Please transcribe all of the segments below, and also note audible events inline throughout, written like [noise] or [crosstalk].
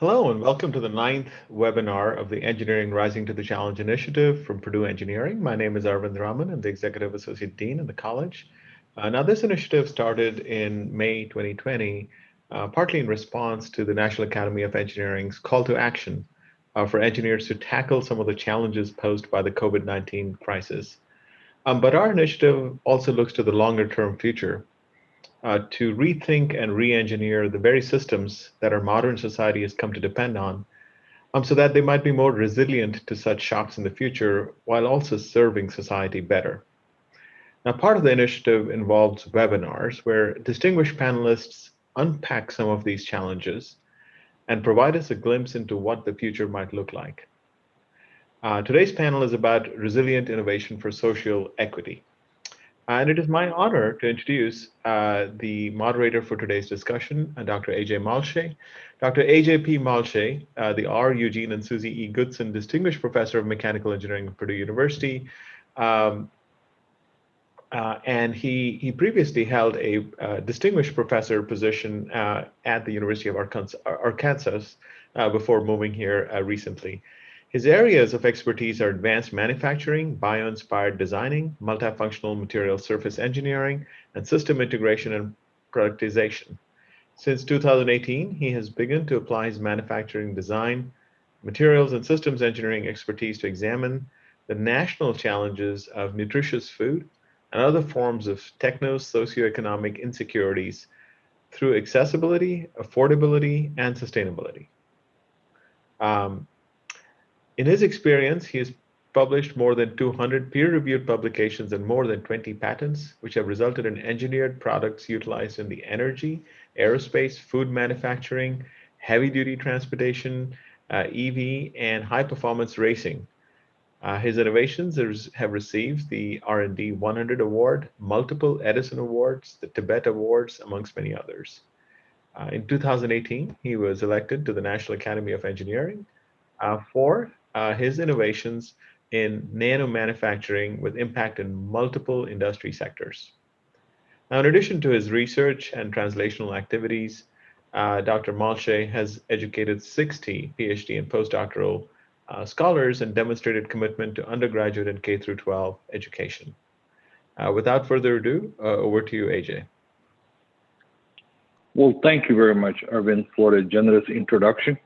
Hello and welcome to the ninth webinar of the Engineering Rising to the Challenge initiative from Purdue Engineering. My name is Arvind Raman. I'm the Executive Associate Dean in the college. Uh, now this initiative started in May 2020, uh, partly in response to the National Academy of Engineering's call to action uh, for engineers to tackle some of the challenges posed by the COVID-19 crisis. Um, but our initiative also looks to the longer term future uh, to rethink and re-engineer the very systems that our modern society has come to depend on um, so that they might be more resilient to such shocks in the future while also serving society better. Now, part of the initiative involves webinars where distinguished panelists unpack some of these challenges and provide us a glimpse into what the future might look like. Uh, today's panel is about resilient innovation for social equity. And it is my honor to introduce uh, the moderator for today's discussion, uh, Dr. AJ Malshe. Dr. AJ P. Malshe, uh, the R. Eugene and Susie E. Goodson Distinguished Professor of Mechanical Engineering at Purdue University. Um, uh, and he, he previously held a uh, distinguished professor position uh, at the University of Arkansas, Arkansas before moving here recently. His areas of expertise are advanced manufacturing, bio-inspired designing, multifunctional material surface engineering, and system integration and productization. Since 2018, he has begun to apply his manufacturing design, materials, and systems engineering expertise to examine the national challenges of nutritious food and other forms of techno-socioeconomic insecurities through accessibility, affordability, and sustainability. Um, in his experience, he has published more than 200 peer-reviewed publications and more than 20 patents, which have resulted in engineered products utilized in the energy, aerospace, food manufacturing, heavy-duty transportation, uh, EV, and high-performance racing. Uh, his innovations have received the R&D 100 Award, multiple Edison Awards, the Tibbetts Awards, amongst many others. Uh, in 2018, he was elected to the National Academy of Engineering uh, for uh, his innovations in nano manufacturing with impact in multiple industry sectors. Now, in addition to his research and translational activities, uh, Dr. Malshe has educated 60 PhD and postdoctoral uh, scholars and demonstrated commitment to undergraduate and K through 12 education. Uh, without further ado, uh, over to you, AJ. Well, thank you very much, Arvind, for a generous introduction.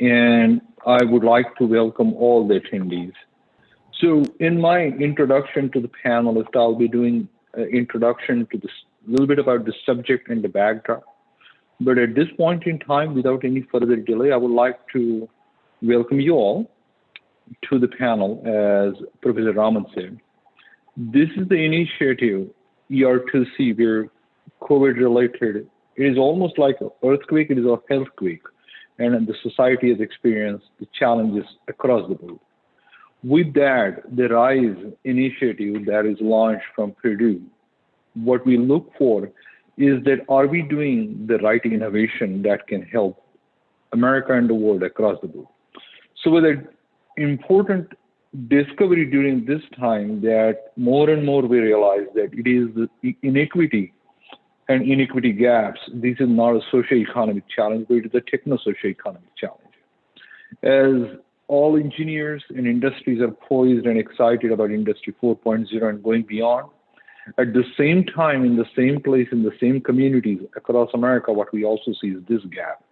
And I would like to welcome all the attendees. So in my introduction to the panelists, I'll be doing an introduction to this, a little bit about the subject and the backdrop. But at this point in time, without any further delay, I would like to welcome you all to the panel, as Professor Raman said. This is the initiative, ER2C, where COVID related. It is almost like an earthquake, it is a healthquake and the society has experienced the challenges across the board. With that, the RISE initiative that is launched from Purdue, what we look for is that are we doing the right innovation that can help America and the world across the board? So with an important discovery during this time that more and more we realize that it is the inequity and inequity gaps, this is not a socio-economic challenge, but it is a techno-socio-economic challenge. As all engineers and industries are poised and excited about Industry 4.0 and going beyond, at the same time, in the same place, in the same communities across America, what we also see is this gap.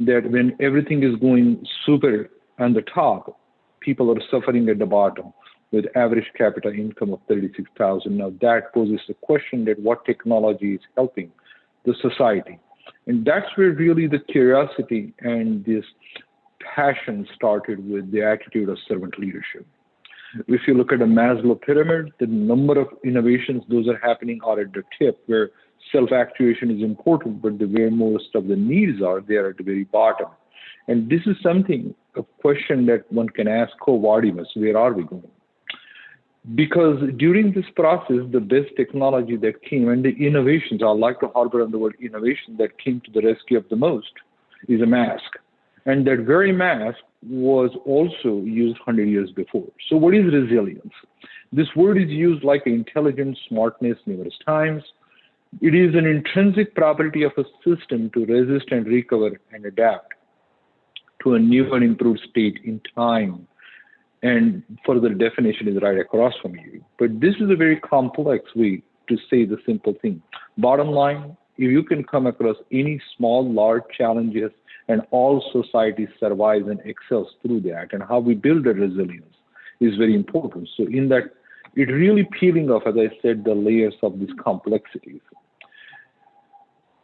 That when everything is going super on the top, people are suffering at the bottom with average capita income of 36,000. Now that poses the question that what technology is helping the society. And that's where really the curiosity and this passion started with the attitude of servant leadership. If you look at the Maslow pyramid, the number of innovations, those are happening are at the tip where self-actuation is important, but the where most of the needs are, they are at the very bottom. And this is something, a question that one can ask oh, Quo Vadis, where are we going? Because during this process, the best technology that came and the innovations, I like to harbor on the word innovation that came to the rescue of the most is a mask. And that very mask was also used 100 years before. So what is resilience? This word is used like intelligence, smartness numerous times. It is an intrinsic property of a system to resist and recover and adapt to a new and improved state in time. And further definition is right across from you. But this is a very complex way to say the simple thing. Bottom line, if you can come across any small, large challenges and all society survives and excels through that and how we build a resilience is very important. So in that, it really peeling off, as I said, the layers of these complexities.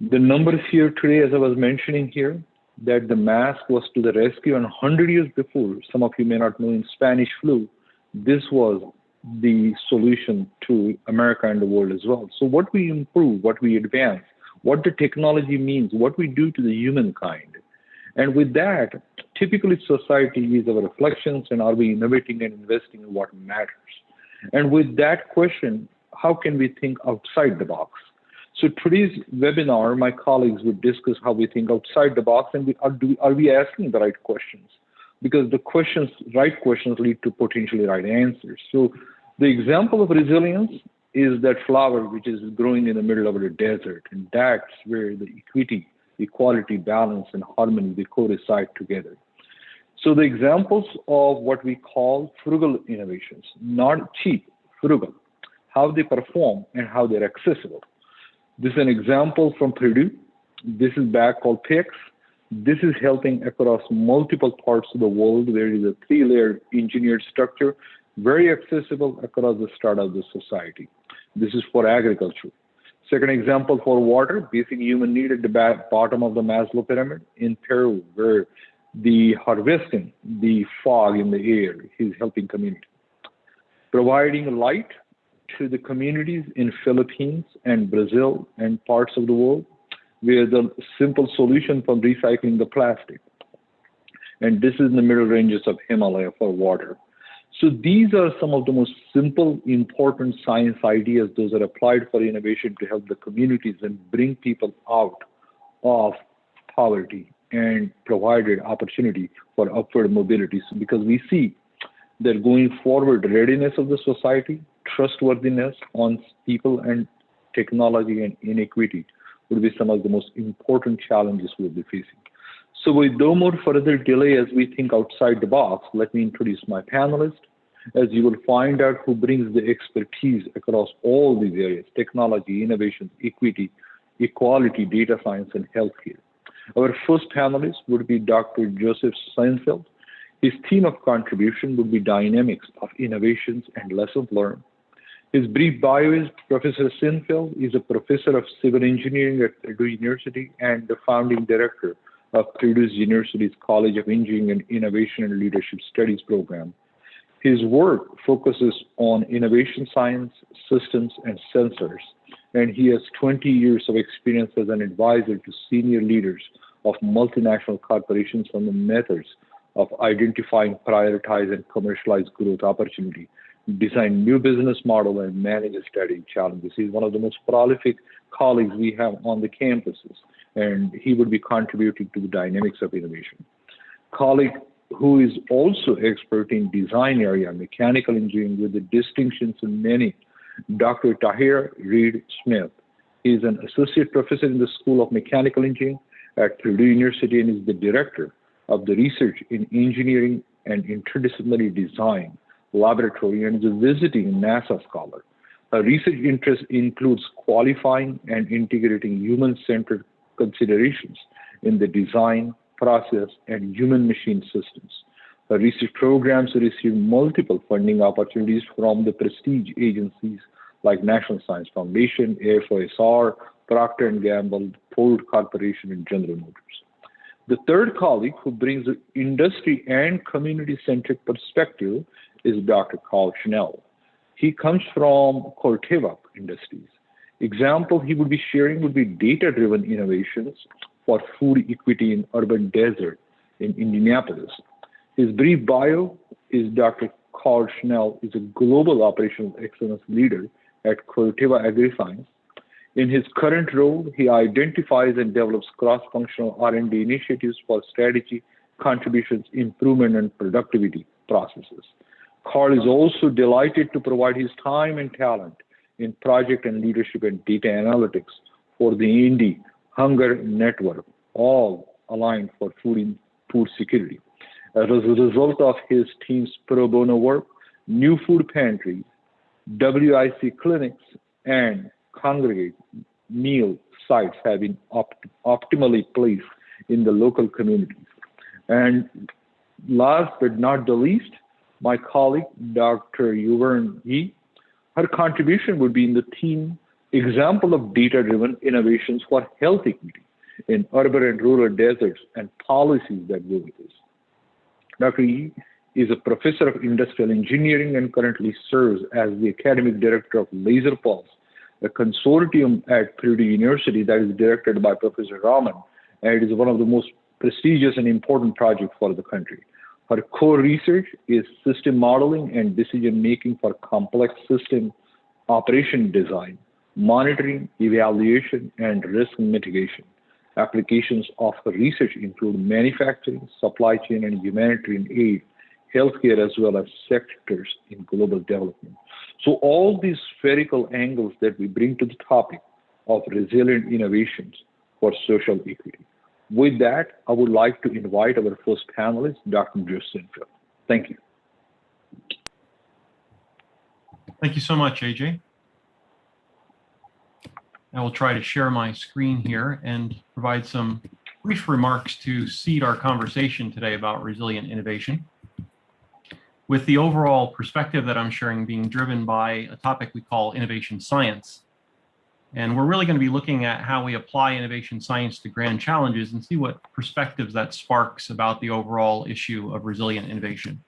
The numbers here today, as I was mentioning here, that the mask was to the rescue and 100 years before, some of you may not know in Spanish flu, this was the solution to America and the world as well. So what we improve, what we advance, what the technology means, what we do to the humankind. And with that, typically society is our reflections and are we innovating and investing in what matters? And with that question, how can we think outside the box? So today's webinar, my colleagues would discuss how we think outside the box and we, are, do, are we asking the right questions? Because the questions, right questions lead to potentially right answers. So the example of resilience is that flower which is growing in the middle of the desert. And that's where the equity, equality, balance, and harmony, they coincide together. So the examples of what we call frugal innovations, not cheap, frugal, how they perform and how they're accessible. This is an example from Purdue. This is back called PICS. This is helping across multiple parts of the world. There is a three-layer engineered structure, very accessible across the start of the society. This is for agriculture. Second example for water, basic human need at the bottom of the Maslow pyramid in Peru, where the harvesting, the fog in the air is helping community. Providing light to the communities in Philippines and Brazil and parts of the world where the simple solution for recycling the plastic. And this is in the middle ranges of Himalaya for water. So these are some of the most simple, important science ideas. Those are applied for innovation to help the communities and bring people out of poverty and provided opportunity for upward mobility. So because we see that going forward, readiness of the society, trustworthiness on people and technology and inequity would be some of the most important challenges we'll be facing. So with no more further delay as we think outside the box, let me introduce my panelist, as you will find out who brings the expertise across all these areas, technology, innovation, equity, equality, data science, and healthcare. Our first panelist would be Dr. Joseph Sinfield. His theme of contribution would be dynamics of innovations and lessons learned. His brief bio is Professor Sinfield is a professor of civil engineering at Purdue University and the founding director of Purdue University's College of Engineering and Innovation and Leadership Studies program. His work focuses on innovation science, systems, and sensors, and he has 20 years of experience as an advisor to senior leaders of multinational corporations on the methods of identifying, prioritize, and commercialize growth opportunity design new business model and manage study challenges. He's one of the most prolific colleagues we have on the campuses, and he would be contributing to the dynamics of innovation. Colleague who is also expert in design area, mechanical engineering with the distinctions in many, Dr. Tahir Reid Smith. He is an associate professor in the School of Mechanical Engineering at Purdue University and is the director of the research in engineering and interdisciplinary design laboratory and is a visiting NASA scholar. Her research interest includes qualifying and integrating human-centered considerations in the design, process, and human-machine systems. Her research programs receive multiple funding opportunities from the prestige agencies like National Science Foundation, AFOSR, Procter & Gamble, Ford Corporation, and General Motors. The third colleague who brings an industry and community-centric perspective is Dr. Carl Schnell. He comes from Corteva Industries. Example he would be sharing would be data-driven innovations for food equity in urban desert in Indianapolis. His brief bio is Dr. Carl Schnell is a global operational excellence leader at Corteva AgriScience. In his current role, he identifies and develops cross-functional R&D initiatives for strategy, contributions, improvement, and productivity processes. Carl is also delighted to provide his time and talent in project and leadership and data analytics for the Indy Hunger Network, all aligned for food food security. As a result of his team's pro bono work, new food pantries, WIC clinics, and congregate meal sites have been opt optimally placed in the local communities. And last but not the least, my colleague, Dr. Yuehwern Yih, her contribution would be in the theme example of data-driven innovations for health equity in urban and rural deserts and policies that go with this. Dr. Yih is a professor of industrial engineering and currently serves as the academic director of Laser Pulse, a consortium at Purdue University that is directed by Professor Raman, and it is one of the most prestigious and important projects for the country. Her core research is system modeling and decision making for complex system operation design, monitoring, evaluation, and risk mitigation. Applications of her research include manufacturing, supply chain, and humanitarian aid, healthcare, as well as sectors in global development. So all these spherical angles that we bring to the topic of resilient innovations for social equity. With that, I would like to invite our first panelist, Dr. Joe Sinfield. Thank you. Thank you so much, AJ. I will try to share my screen here and provide some brief remarks to seed our conversation today about resilient innovation. With the overall perspective that I'm sharing being driven by a topic we call innovation science. And we're really going to be looking at how we apply innovation science to grand challenges and see what perspectives that sparks about the overall issue of resilient innovation.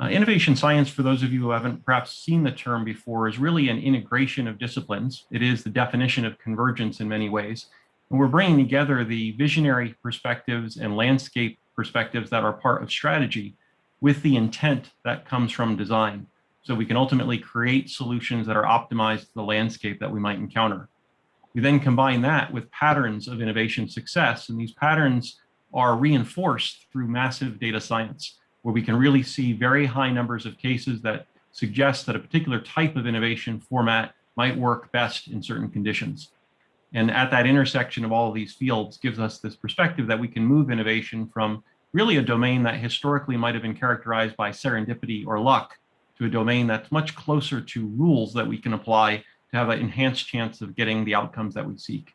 Uh, innovation science, for those of you who haven't perhaps seen the term before, is really an integration of disciplines. It is the definition of convergence in many ways. And we're bringing together the visionary perspectives and landscape perspectives that are part of strategy with the intent that comes from design. So we can ultimately create solutions that are optimized to the landscape that we might encounter. We then combine that with patterns of innovation success, and these patterns are reinforced through massive data science where we can really see very high numbers of cases that suggest that a particular type of innovation format might work best in certain conditions. And at that intersection of all of these fields gives us this perspective that we can move innovation from really a domain that historically might have been characterized by serendipity or luck to a domain that's much closer to rules that we can apply to have an enhanced chance of getting the outcomes that we seek.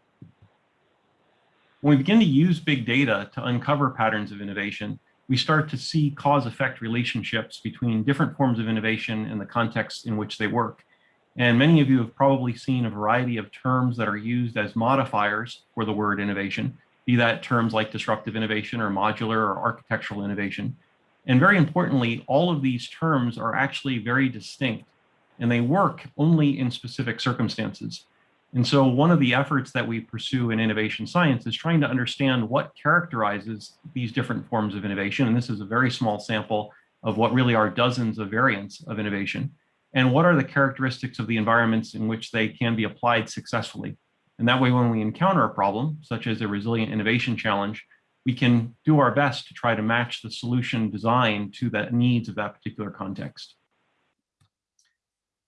When we begin to use big data to uncover patterns of innovation, we start to see cause-effect relationships between different forms of innovation and the context in which they work. And many of you have probably seen a variety of terms that are used as modifiers for the word innovation, be that terms like disruptive innovation or modular or architectural innovation. And very importantly, all of these terms are actually very distinct and they work only in specific circumstances. And so one of the efforts that we pursue in innovation science is trying to understand what characterizes these different forms of innovation. And this is a very small sample of what really are dozens of variants of innovation. And what are the characteristics of the environments in which they can be applied successfully? And that way, when we encounter a problem, such as a resilient innovation challenge, we can do our best to try to match the solution design to the needs of that particular context.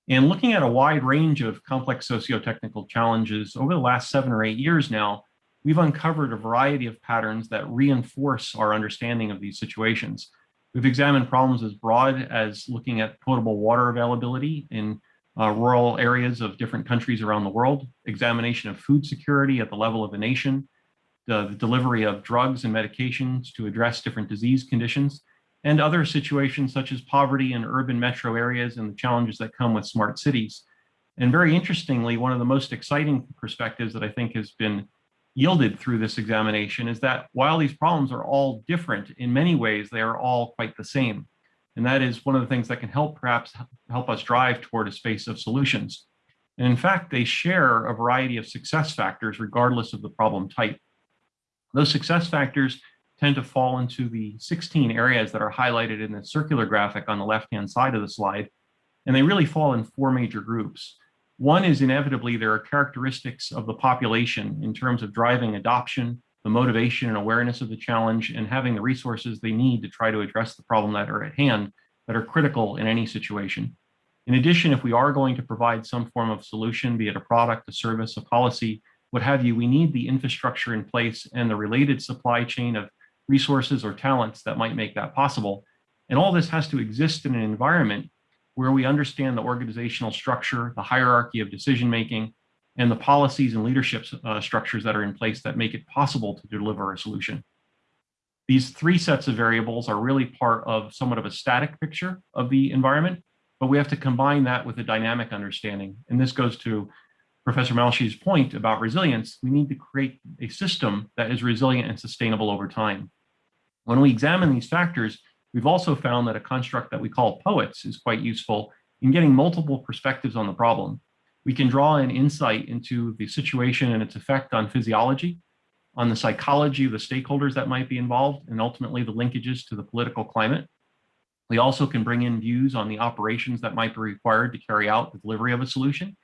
And looking at a wide range of complex socio-technical challenges over the last seven or eight years now, we've uncovered a variety of patterns that reinforce our understanding of these situations. We've examined problems as broad as looking at potable water availability in uh, rural areas of different countries around the world, examination of food security at the level of a nation, the, delivery of drugs and medications to address different disease conditions, and other situations such as poverty in urban metro areas and the challenges that come with smart cities. And very interestingly, one of the most exciting perspectives that I think has been yielded through this examination is that while these problems are all different, in many ways, they are all quite the same. And that is one of the things that can help perhaps help us drive toward a space of solutions. And in fact, they share a variety of success factors regardless of the problem type. Those success factors tend to fall into the 16 areas that are highlighted in the circular graphic on the left-hand side of the slide. And they really fall in four major groups. One is inevitably there are characteristics of the population in terms of driving adoption, the motivation and awareness of the challenge, and having the resources they need to try to address the problem that are at hand that are critical in any situation. In addition, if we are going to provide some form of solution, be it a product, a service, a policy, what have you, we need the infrastructure in place and the related supply chain of resources or talents that might make that possible. And all this has to exist in an environment where we understand the organizational structure, the hierarchy of decision making, and the policies and leadership uh, structures that are in place that make it possible to deliver a solution. These three sets of variables are really part of somewhat of a static picture of the environment, but we have to combine that with a dynamic understanding. And this goes to Professor Malshe's point about resilience. We need to create a system that is resilient and sustainable over time. When we examine these factors, we've also found that a construct that we call POETS is quite useful in getting multiple perspectives on the problem. We can draw an insight into the situation and its effect on physiology, on the psychology of the stakeholders that might be involved, and ultimately the linkages to the political climate. We also can bring in views on the operations that might be required to carry out the delivery of a solution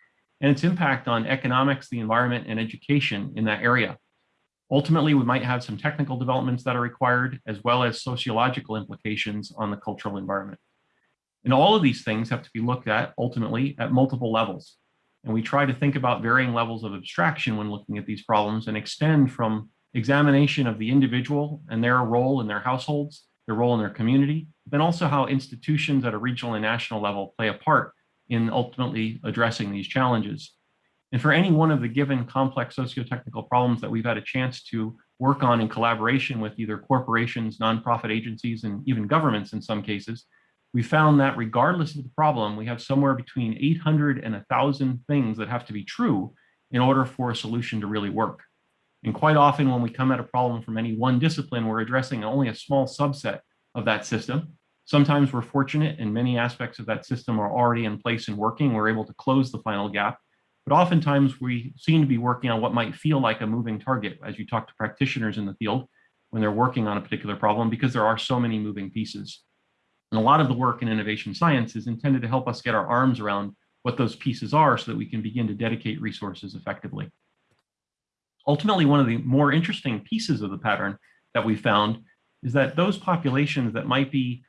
and its impact on economics, the environment, and education in that area. Ultimately, we might have some technical developments that are required, as well as sociological implications on the cultural environment. And all of these things have to be looked at ultimately at multiple levels. And we try to think about varying levels of abstraction when looking at these problems and extend from examination of the individual and their role in their households, their role in their community, then also how institutions at a regional and national level play a part in ultimately addressing these challenges. And for any one of the given complex socio-technical problems that we've had a chance to work on in collaboration with either corporations, nonprofit agencies, and even governments in some cases, we found that regardless of the problem, we have somewhere between 800 and 1,000 things that have to be true in order for a solution to really work. And quite often when we come at a problem from any one discipline, we're addressing only a small subset of that system. Sometimes we're fortunate and many aspects of that system are already in place and working. We're able to close the final gap. But oftentimes we seem to be working on what might feel like a moving target as you talk to practitioners in the field when they're working on a particular problem because there are so many moving pieces. And a lot of the work in innovation science is intended to help us get our arms around what those pieces are so that we can begin to dedicate resources effectively. Ultimately, one of the more interesting pieces of the pattern that we found is that those populations that might be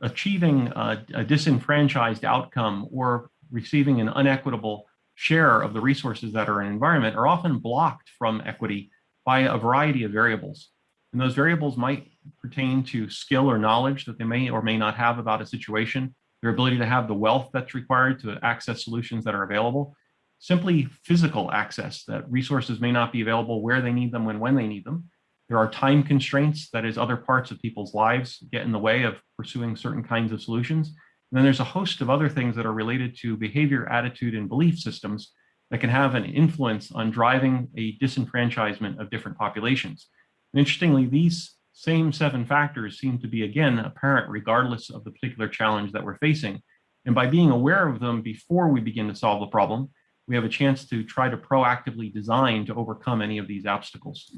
achieving a, a disenfranchised outcome or receiving an unequitable share of the resources that are in environment are often blocked from equity by a variety of variables. And those variables might pertain to skill or knowledge that they may or may not have about a situation, their ability to have the wealth that's required to access solutions that are available, simply physical access that resources may not be available where they need them and when they need them. There are time constraints, that is other parts of people's lives get in the way of pursuing certain kinds of solutions. And then there's a host of other things that are related to behavior, attitude, and belief systems that can have an influence on driving a disenfranchisement of different populations. And interestingly, these same seven factors seem to be, again, apparent regardless of the particular challenge that we're facing. And by being aware of them before we begin to solve the problem, we have a chance to try to proactively design to overcome any of these obstacles.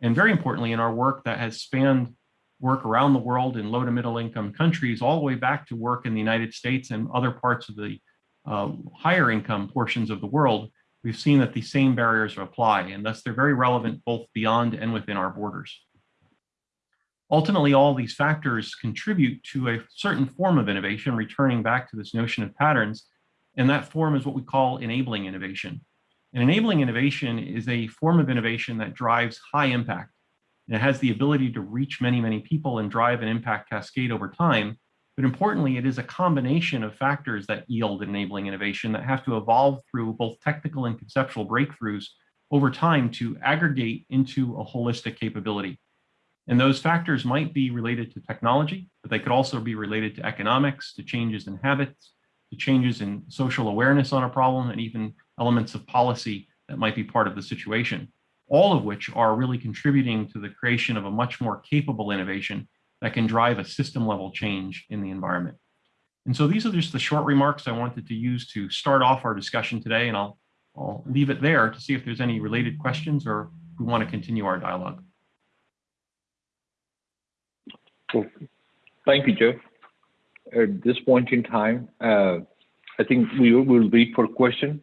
And very importantly, in our work that has spanned work around the world in low to middle income countries, all the way back to work in the United States and other parts of the uh, higher income portions of the world, we've seen that the same barriers apply, and thus they're very relevant both beyond and within our borders. Ultimately, all these factors contribute to a certain form of innovation, returning back to this notion of patterns, and that form is what we call enabling innovation. And enabling innovation is a form of innovation that drives high impact. And it has the ability to reach many, many people and drive an impact cascade over time. But importantly, it is a combination of factors that yield enabling innovation that have to evolve through both technical and conceptual breakthroughs over time to aggregate into a holistic capability. And those factors might be related to technology, but they could also be related to economics, to changes in habits, changes in social awareness on a problem, and even elements of policy that might be part of the situation, all of which are really contributing to the creation of a much more capable innovation that can drive a system level change in the environment. And so these are just the short remarks I wanted to use to start off our discussion today, and I'll, I'll leave it there to see if there's any related questions or we want to continue our dialogue. Cool. Thank you, Joe. At this point in time, uh, I think we will wait for questions.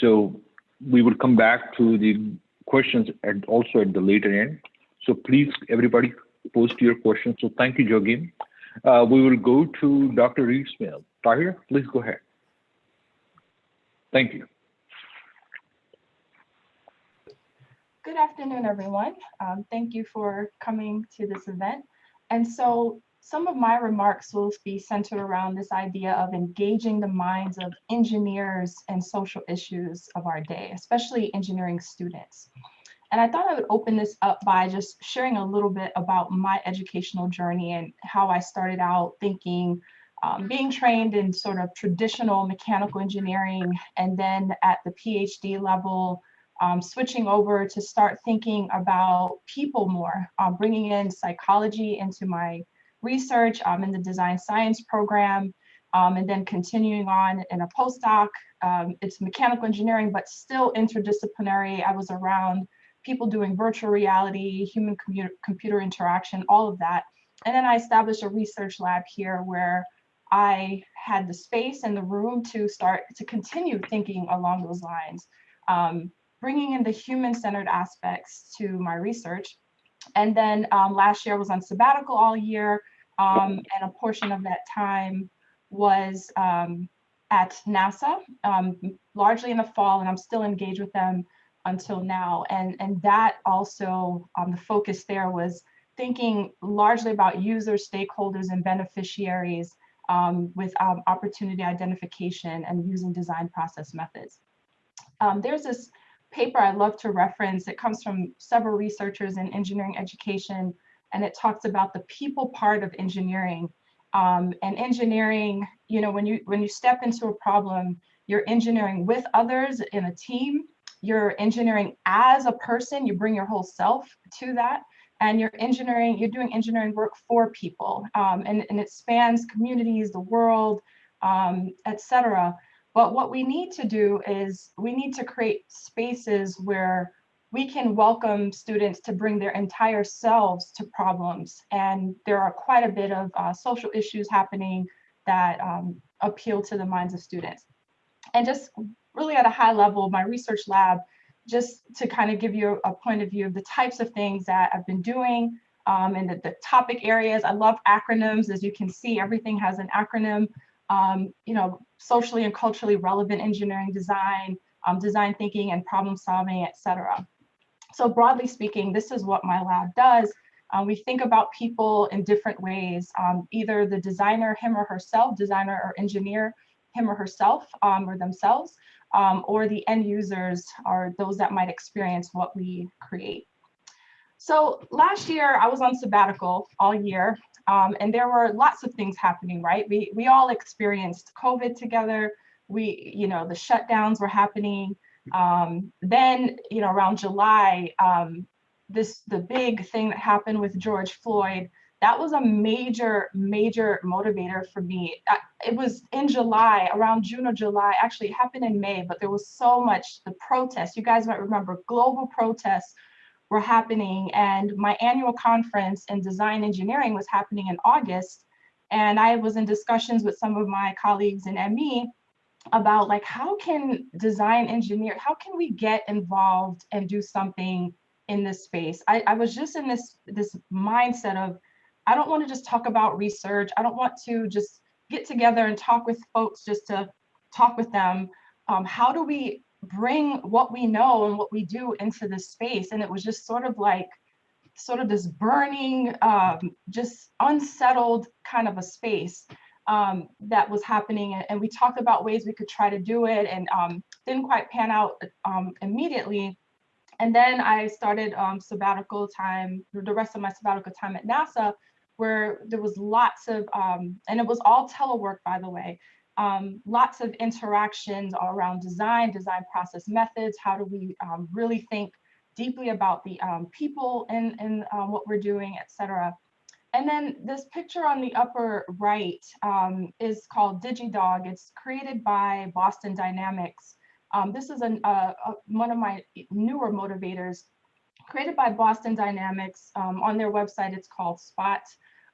So we will come back to the questions and also at the later end. So please, everybody, post your questions. So thank you, Jogin. Uh, we will go to Dr. Reid-Smith. Tahir, please go ahead. Thank you. good afternoon, everyone. Um, thank you for coming to this event. Some of my remarks will be centered around this idea of engaging the minds of engineers and social issues of our day, especially engineering students. And I thought I would open this up by just sharing a little bit about my educational journey and how I started out thinking, um, being trained in sort of traditional mechanical engineering, and then at the PhD level, um, switching over to start thinking about people more, um, bringing in psychology into my research um, in the design science program, um, and then continuing on in a postdoc. Um, it's mechanical engineering, but still interdisciplinary. I was around people doing virtual reality, human computer, interaction, all of that. And then I established a research lab here where I had the space and the room to start to continue thinking along those lines. Um, bringing in the human-centered aspects to my research. And then um, last year I was on sabbatical all year, um, and a portion of that time was um, at NASA, um, largely in the fall, and I'm still engaged with them until now. And, and that also, um, the focus there was thinking largely about users, stakeholders, and beneficiaries um, with opportunity identification and using design process methods. there's this paper I love to reference. It comes from several researchers in engineering education, and it talks about the people part of engineering. Um, and engineering, you know, when you when you step into a problem, you're engineering with others in a team. You're engineering as a person. You bring your whole self to that, and you're engineering. You're doing engineering work for people, um, and and it spans communities, the world, um, etc. But what we need to do is we need to create spaces where we can welcome students to bring their entire selves to problems. And there are quite a bit of uh, social issues happening that um, appeal to the minds of students. And just really at a high level, my research lab, just to kind of give you a point of view of the types of things that I've been doing um, and the, the topic areas. I love acronyms. As you can see, everything has an acronym um, you know, socially and culturally relevant engineering design, um, design thinking and problem solving, et cetera. So broadly speaking, this is what my lab does. Um, we think about people in different ways, um, either the designer, him or herself, designer or engineer, him or herself um, or themselves, um, or the end users are those that might experience what we create. So last year I was on sabbatical all year um, and there were lots of things happening, right? We, we all experienced COVID together. We, you know, the shutdowns were happening. Um, then, you know, around July, um, this the big thing that happened with George Floyd, that was a major, major motivator for me. It was in July, around June or July, actually it happened in May, but there was so much, the protests, you guys might remember global protests were happening and my annual conference in design engineering was happening in August. And I was in discussions with some of my colleagues in ME about like, how can design engineer, how can we get involved and do something in this space? I, I was just in this, this mindset of, I don't want to just talk about research. I don't want to just get together and talk with folks just to talk with them. Um, how do we bring what we know and what we do into this space. And it was just sort of like, sort of this burning, um, just unsettled kind of a space um, that was happening. And, and, we talked about ways we could try to do it and um, didn't quite pan out um, immediately. And then I started um, sabbatical time, the rest of my sabbatical time at NASA, where there was lots of, um, and it was all telework, by the way um, lots of interactions around design, design process methods. How do we really think deeply about the people um, what we're doing, et cetera. And then this picture on the upper right um, is called DigiDog. It's created by Boston Dynamics. Um, this is an, uh, uh, one of my newer motivators created by Boston Dynamics. on their website, it's called Spot.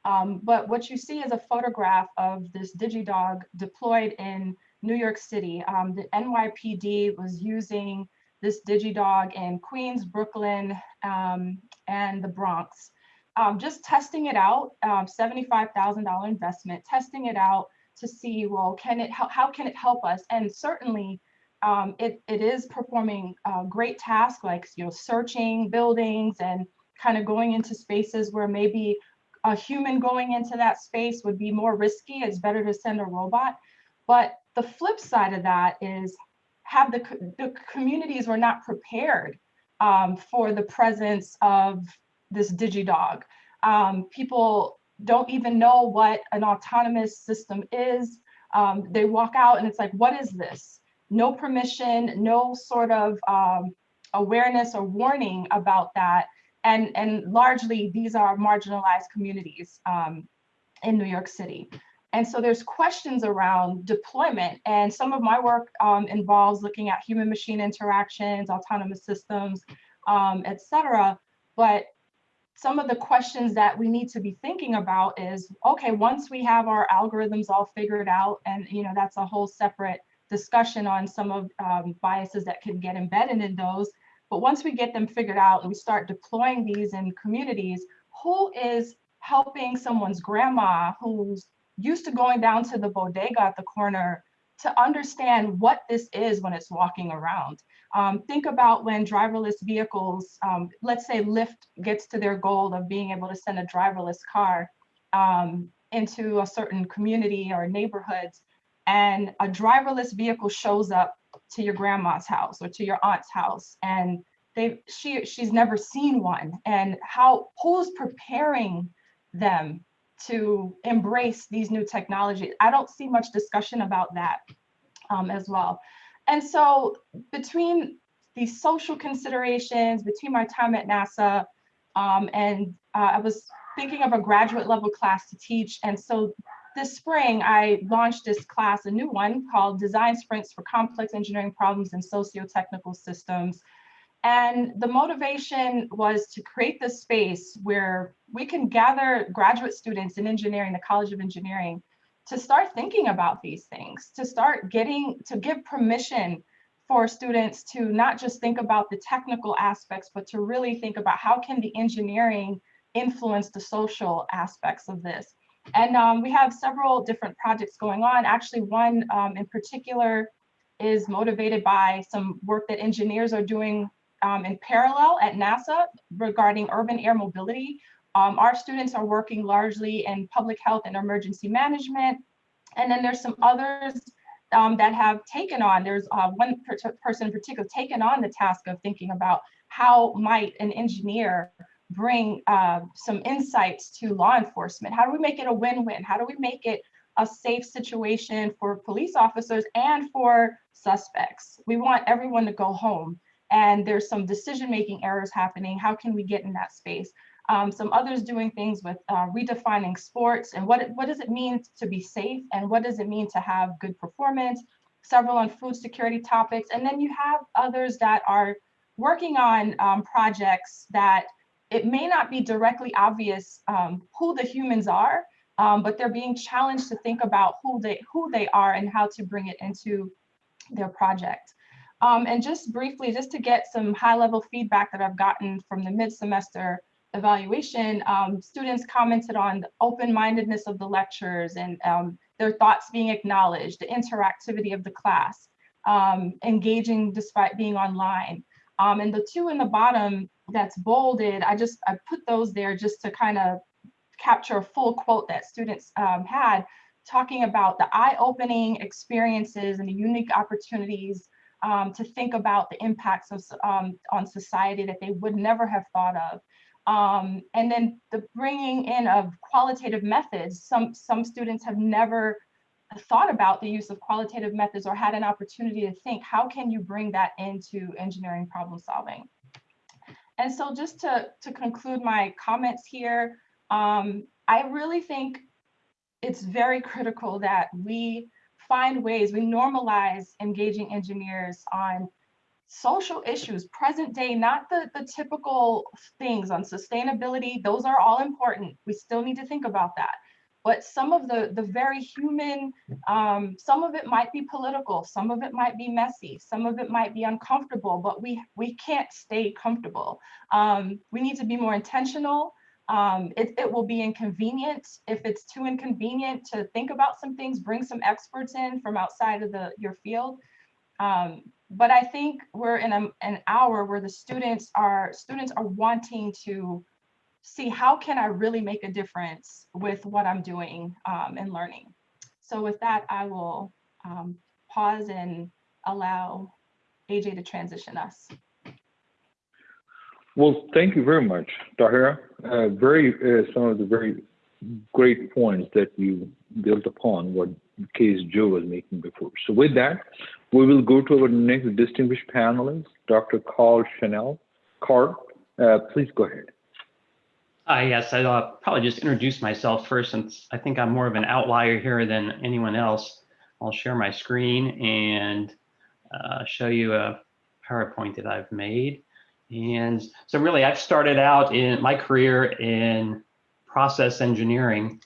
Um, but what you see is a photograph of this DigiDog deployed in New York City. Um, the NYPD was using this DigiDog in Queens, Brooklyn, um, and the Bronx. Um, just testing it out, um, $75,000 investment, testing it out to see, well, can it, how, how can it help us? And certainly um, it, it is performing uh, great tasks like you know searching buildings and kind of going into spaces where maybe a human going into that space would be more risky. It's better to send a robot. But the flip side of that is have the, the communities were not prepared um, for the presence of this DigiDog. Um, people don't even know what an autonomous system is. Um, they walk out and it's like, what is this? No permission, no sort of um, awareness or warning about that. And, and largely these are marginalized communities um, in New York City. And so there's questions around deployment and some of my work um, involves looking at human machine interactions, autonomous systems, um, et cetera. But some of the questions that we need to be thinking about is, okay, once we have our algorithms all figured out, and you know that's a whole separate discussion on some of um, biases that can get embedded in those. But once we get them figured out and we start deploying these in communities, who is helping someone's grandma who's used to going down to the bodega at the corner to understand what this is when it's walking around. Um, think about when driverless vehicles, um, let's say Lyft gets to their goal of being able to send a driverless car um, into a certain community or neighborhoods, and a driverless vehicle shows up to your grandma's house or to your aunt's house, and they she she's never seen one, and how who's preparing them to embrace these new technologies. I don't see much discussion about that um, as well. And so between these social considerations, between my time at NASA, um, and uh, I was thinking of a graduate level class to teach. And so this spring, I launched this class, a new one called Design Sprints for Complex Engineering Problems in Socio-Technical Systems. And the motivation was to create this space where we can gather graduate students in engineering, the College of Engineering, to start thinking about these things, to start getting, to give permission for students to not just think about the technical aspects, but to really think about how can the engineering influence the social aspects of this. And um, we have several different projects going on. Actually, one um, in particular is motivated by some work that engineers are doing um, in parallel at NASA regarding urban air mobility. Um, our students are working largely in public health and emergency management. And then there's some others um, that have taken on, there's uh, one per person in particular taken on the task of thinking about how might an engineer bring uh, some insights to law enforcement? How do we make it a win-win? How do we make it a safe situation for police officers and for suspects? We want everyone to go home and there's some decision-making errors happening. How can we get in that space? Um, some others doing things with uh, redefining sports and what, what does it mean to be safe and what does it mean to have good performance, several on food security topics. And then you have others that are working on um, projects that it may not be directly obvious um, who the humans are, um, but they're being challenged to think about who they, who they are and how to bring it into their project. Um, and just briefly, just to get some high level feedback that I've gotten from the mid-semester evaluation, um, students commented on the open-mindedness of the lectures and um, their thoughts being acknowledged, the interactivity of the class, um, engaging despite being online. Um, and the two in the bottom that's bolded, I just I put those there just to kind of capture a full quote that students um, had, talking about the eye-opening experiences and the unique opportunities um, to think about the impacts of, um, on society that they would never have thought of. Um, and then the bringing in of qualitative methods. Some, some students have never thought about the use of qualitative methods or had an opportunity to think, how can you bring that into engineering problem solving? And so just to, to conclude my comments here, um, I really think it's very critical that we find ways, we normalize engaging engineers on social issues, present day, not the, the typical things on sustainability. Those are all important. We still need to think about that. But some of the, the very human, um, some of it might be political, some of it might be messy, some of it might be uncomfortable, but we, we can't stay comfortable. Um, we need to be more intentional. Um, it, it will be inconvenient. If it's too inconvenient to think about some things, bring some experts in from outside of the your field. Um, but I think we're in a, an hour where the students are students are wanting to see how can I really make a difference with what I'm doing um, and learning. So with that, I will um, pause and allow AJ to transition us. Well, thank you very much, Tahira. Uh, very, uh, some of the very great points that you built upon what case Joe was making before. So with that, we will go to our next distinguished panelist, Dr. Carl Chanel. Carl, uh, please go ahead. Uh, yes, I'll uh, probably just introduce myself first since I think I'm more of an outlier here than anyone else. I'll share my screen and uh, show you a PowerPoint that I've made. And so really I've started out in my career in process engineering.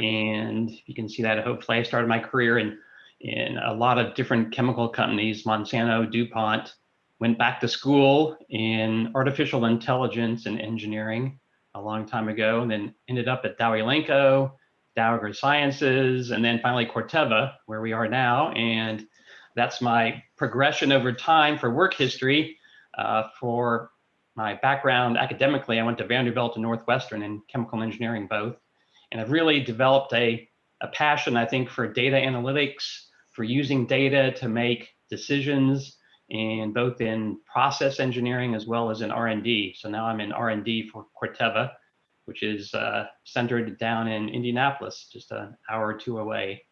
And you can see that hopefully I started my career in, in a lot of different chemical companies, Monsanto, DuPont, went back to school in artificial intelligence and engineering a long time ago, and then ended up at Dow Elanco, Dow AgroSciences, and then finally Corteva, where we are now. And that's my progression over time for work history. Uh, for my background academically, I went to Vanderbilt and Northwestern in chemical engineering both. And I've really developed a, a passion, I think, for data analytics, for using data to make decisions, and both in process engineering as well as in R&D. So now I'm in R&D for Corteva, which is uh, centered down in Indianapolis, just an hour or two away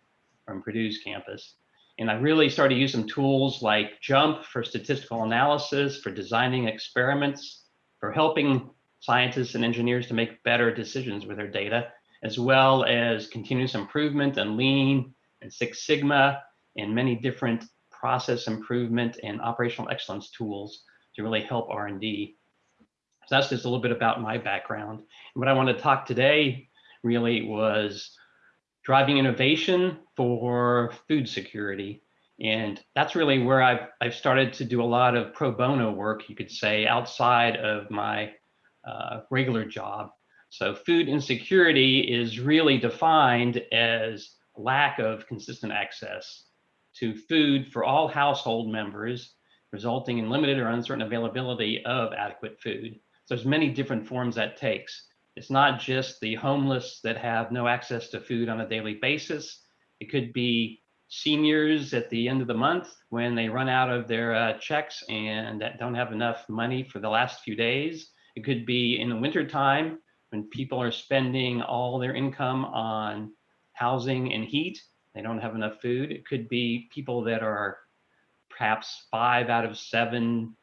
from Purdue's campus. And I really started use some tools like JMP for statistical analysis, for designing experiments, for helping scientists and engineers to make better decisions with their data, as well as continuous improvement and lean and Six Sigma and many different process improvement and operational excellence tools to really help R&D. So that's just a little bit about my background. And what I want to talk today really was driving innovation for food security. And that's really where I've, I've started to do a lot of pro bono work, you could say, outside of my uh, regular job. So food insecurity is really defined as lack of consistent access to food for all household members, resulting in limited or uncertain availability of adequate food. So there's many different forms that takes. It's not just the homeless that have no access to food on a daily basis. It could be seniors at the end of the month when they run out of their uh, checks and don't have enough money for the last few days. It could be in the wintertime when people are spending all their income on housing and heat they don't have enough food. It could be people that are perhaps five out of seven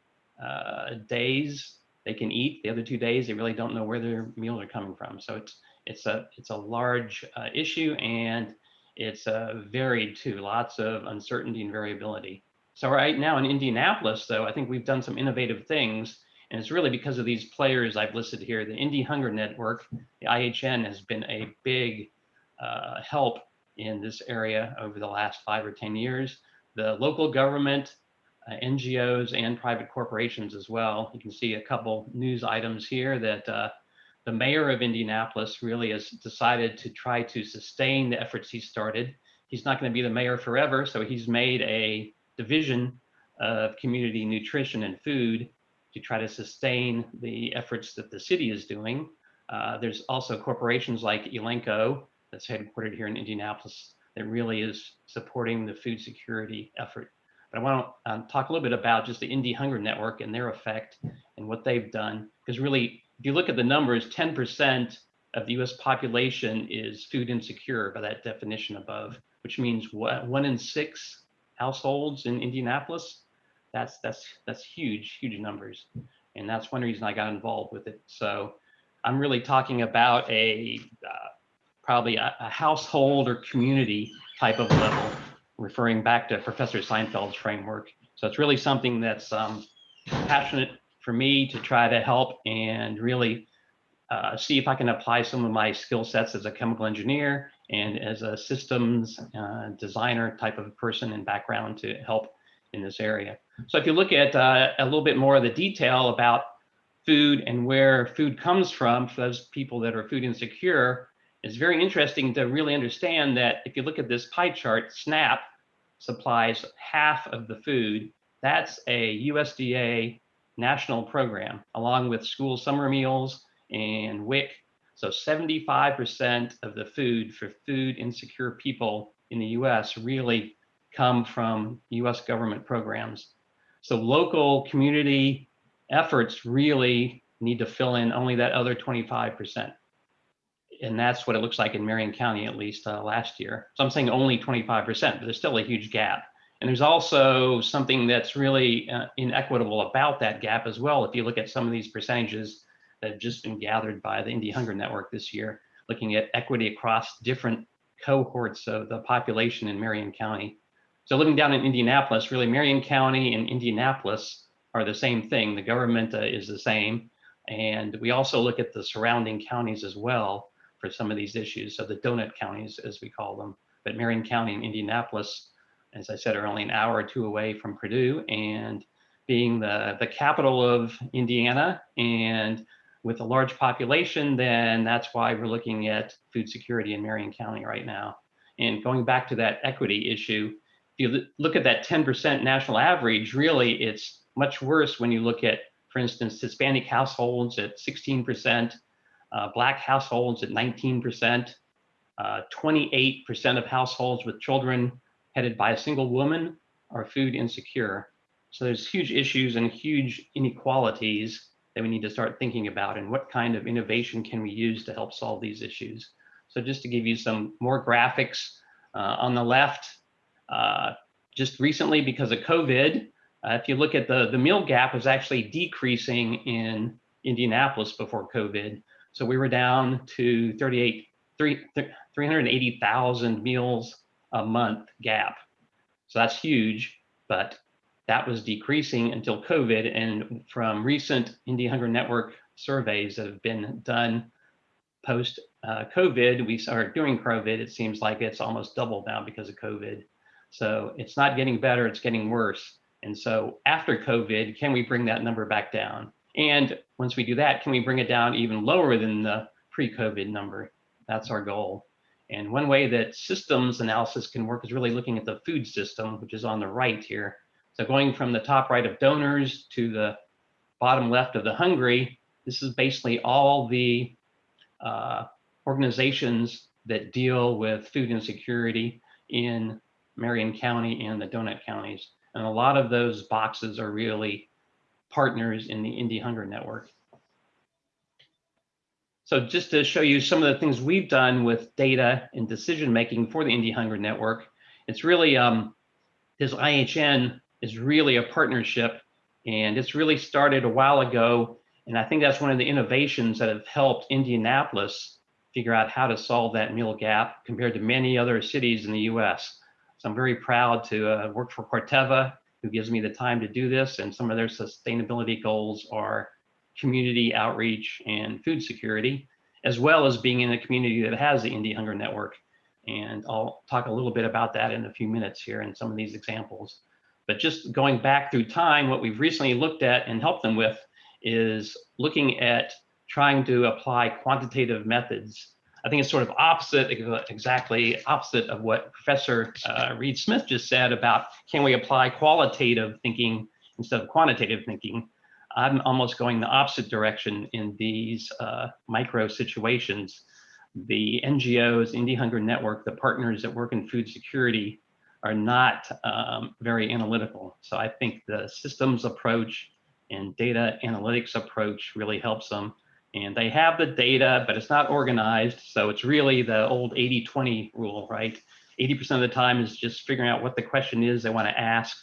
uh, days they can eat. The other two days, they really don't know where their meals are coming from. So it's it's a it's a large uh, issue and it's uh, varied too. Lots of uncertainty and variability. So right now in Indianapolis, though, I think we've done some innovative things. And it's really because of these players I've listed here. The Indy Hunger Network, the IHN, has been a big uh, help in this area over the last five or 10 years. The local government, uh, NGOs, and private corporations as well. You can see a couple news items here that uh, the mayor of Indianapolis really has decided to try to sustain the efforts he started. He's not going to be the mayor forever, so he's made a division of community nutrition and food to try to sustain the efforts that the city is doing. Uh, there's also corporations like Elanco that's headquartered here in Indianapolis that really is supporting the food security effort. But I want to um, talk a little bit about just the Indy Hunger Network and their effect and what they've done. Because really, if you look at the numbers, 10% of the US population is food insecure by that definition above, which means what, one in six households in Indianapolis. That's, that's, that's huge, huge numbers. And that's one reason I got involved with it. So I'm really talking about a uh, probably a, a household or community type of level, referring back to Professor Sinfield's framework. So it's really something that's um, passionate for me to try to help and really uh, see if I can apply some of my skill sets as a chemical engineer and as a systems uh, designer type of person and background to help in this area. So if you look at uh, a little bit more of the detail about food and where food comes from for those people that are food insecure, it's very interesting to really understand that if you look at this pie chart, SNAP supplies half of the food That's a USDA national program along with school summer meals and WIC. So 75% of the food for food insecure people in the US really come from US government programs. So local community efforts really need to fill in only that other 25%. And that's what it looks like in Marion County, at least uh, last year. So I'm saying only 25%, but there's still a huge gap. And there's also something that's really uh, inequitable about that gap as well. If you look at some of these percentages that have just been gathered by the Indy Hunger Network this year, looking at equity across different cohorts of the population in Marion County. So living down in Indianapolis, really Marion County and Indianapolis are the same thing. The government uh, is the same. And we also look at the surrounding counties as well for some of these issues. So the donut counties, as we call them, but Marion County and Indianapolis, as I said, are only an hour or two away from Purdue and being the, the capital of Indiana and with a large population, then that's why we're looking at food security in Marion County right now. And going back to that equity issue, if you look at that 10% national average, really it's much worse when you look at, for instance, Hispanic households at 16%, uh, Black households at 19%, 28% uh, of households with children headed by a single woman are food insecure. So there's huge issues and huge inequalities that we need to start thinking about and what kind of innovation can we use to help solve these issues. So just to give you some more graphics uh, on the left, uh, just recently because of COVID, uh, if you look at the, the meal gap is actually decreasing in Indianapolis before COVID. So we were down to 38, 3, 380,000 meals a month gap. So that's huge, but that was decreasing until COVID. And from recent Indy Hunger Network surveys that have been done post uh, COVID, we are during COVID, it seems like it's almost doubled now because of COVID. So it's not getting better, it's getting worse. And so after COVID, can we bring that number back down? And once we do that, can we bring it down even lower than the pre-COVID number? That's our goal. And one way that systems analysis can work is really looking at the food system, which is on the right here. So going from the top right of donors to the bottom left of the hungry, this is basically all the uh, organizations that deal with food insecurity in Marion County and the donut counties. And a lot of those boxes are really partners in the Indy Hunger Network. So just to show you some of the things we've done with data and decision making for the Indy Hunger Network, it's really um, this IHN is really a partnership and it's really started a while ago. And I think that's one of the innovations that have helped Indianapolis figure out how to solve that meal gap compared to many other cities in the US. So I'm very proud to uh, work for Corteva, who gives me the time to do this. And some of their sustainability goals are community outreach and food security, as well as being in a community that has the Indy Hunger Network. And I'll talk a little bit about that in a few minutes here in some of these examples. But just going back through time, what we've recently looked at and helped them with is looking at trying to apply quantitative methods. I think it's sort of opposite, exactly opposite of what Professor uh, Reid Smith just said about can we apply qualitative thinking instead of quantitative thinking. I'm almost going the opposite direction in these uh, micro situations. The NGOs, Indy Hunger Network, the partners that work in food security are not um, very analytical. So I think the systems approach and data analytics approach really helps them. And they have the data, but it's not organized. So it's really the old 80-20 rule, right? 80% of the time is just figuring out what the question is they want to ask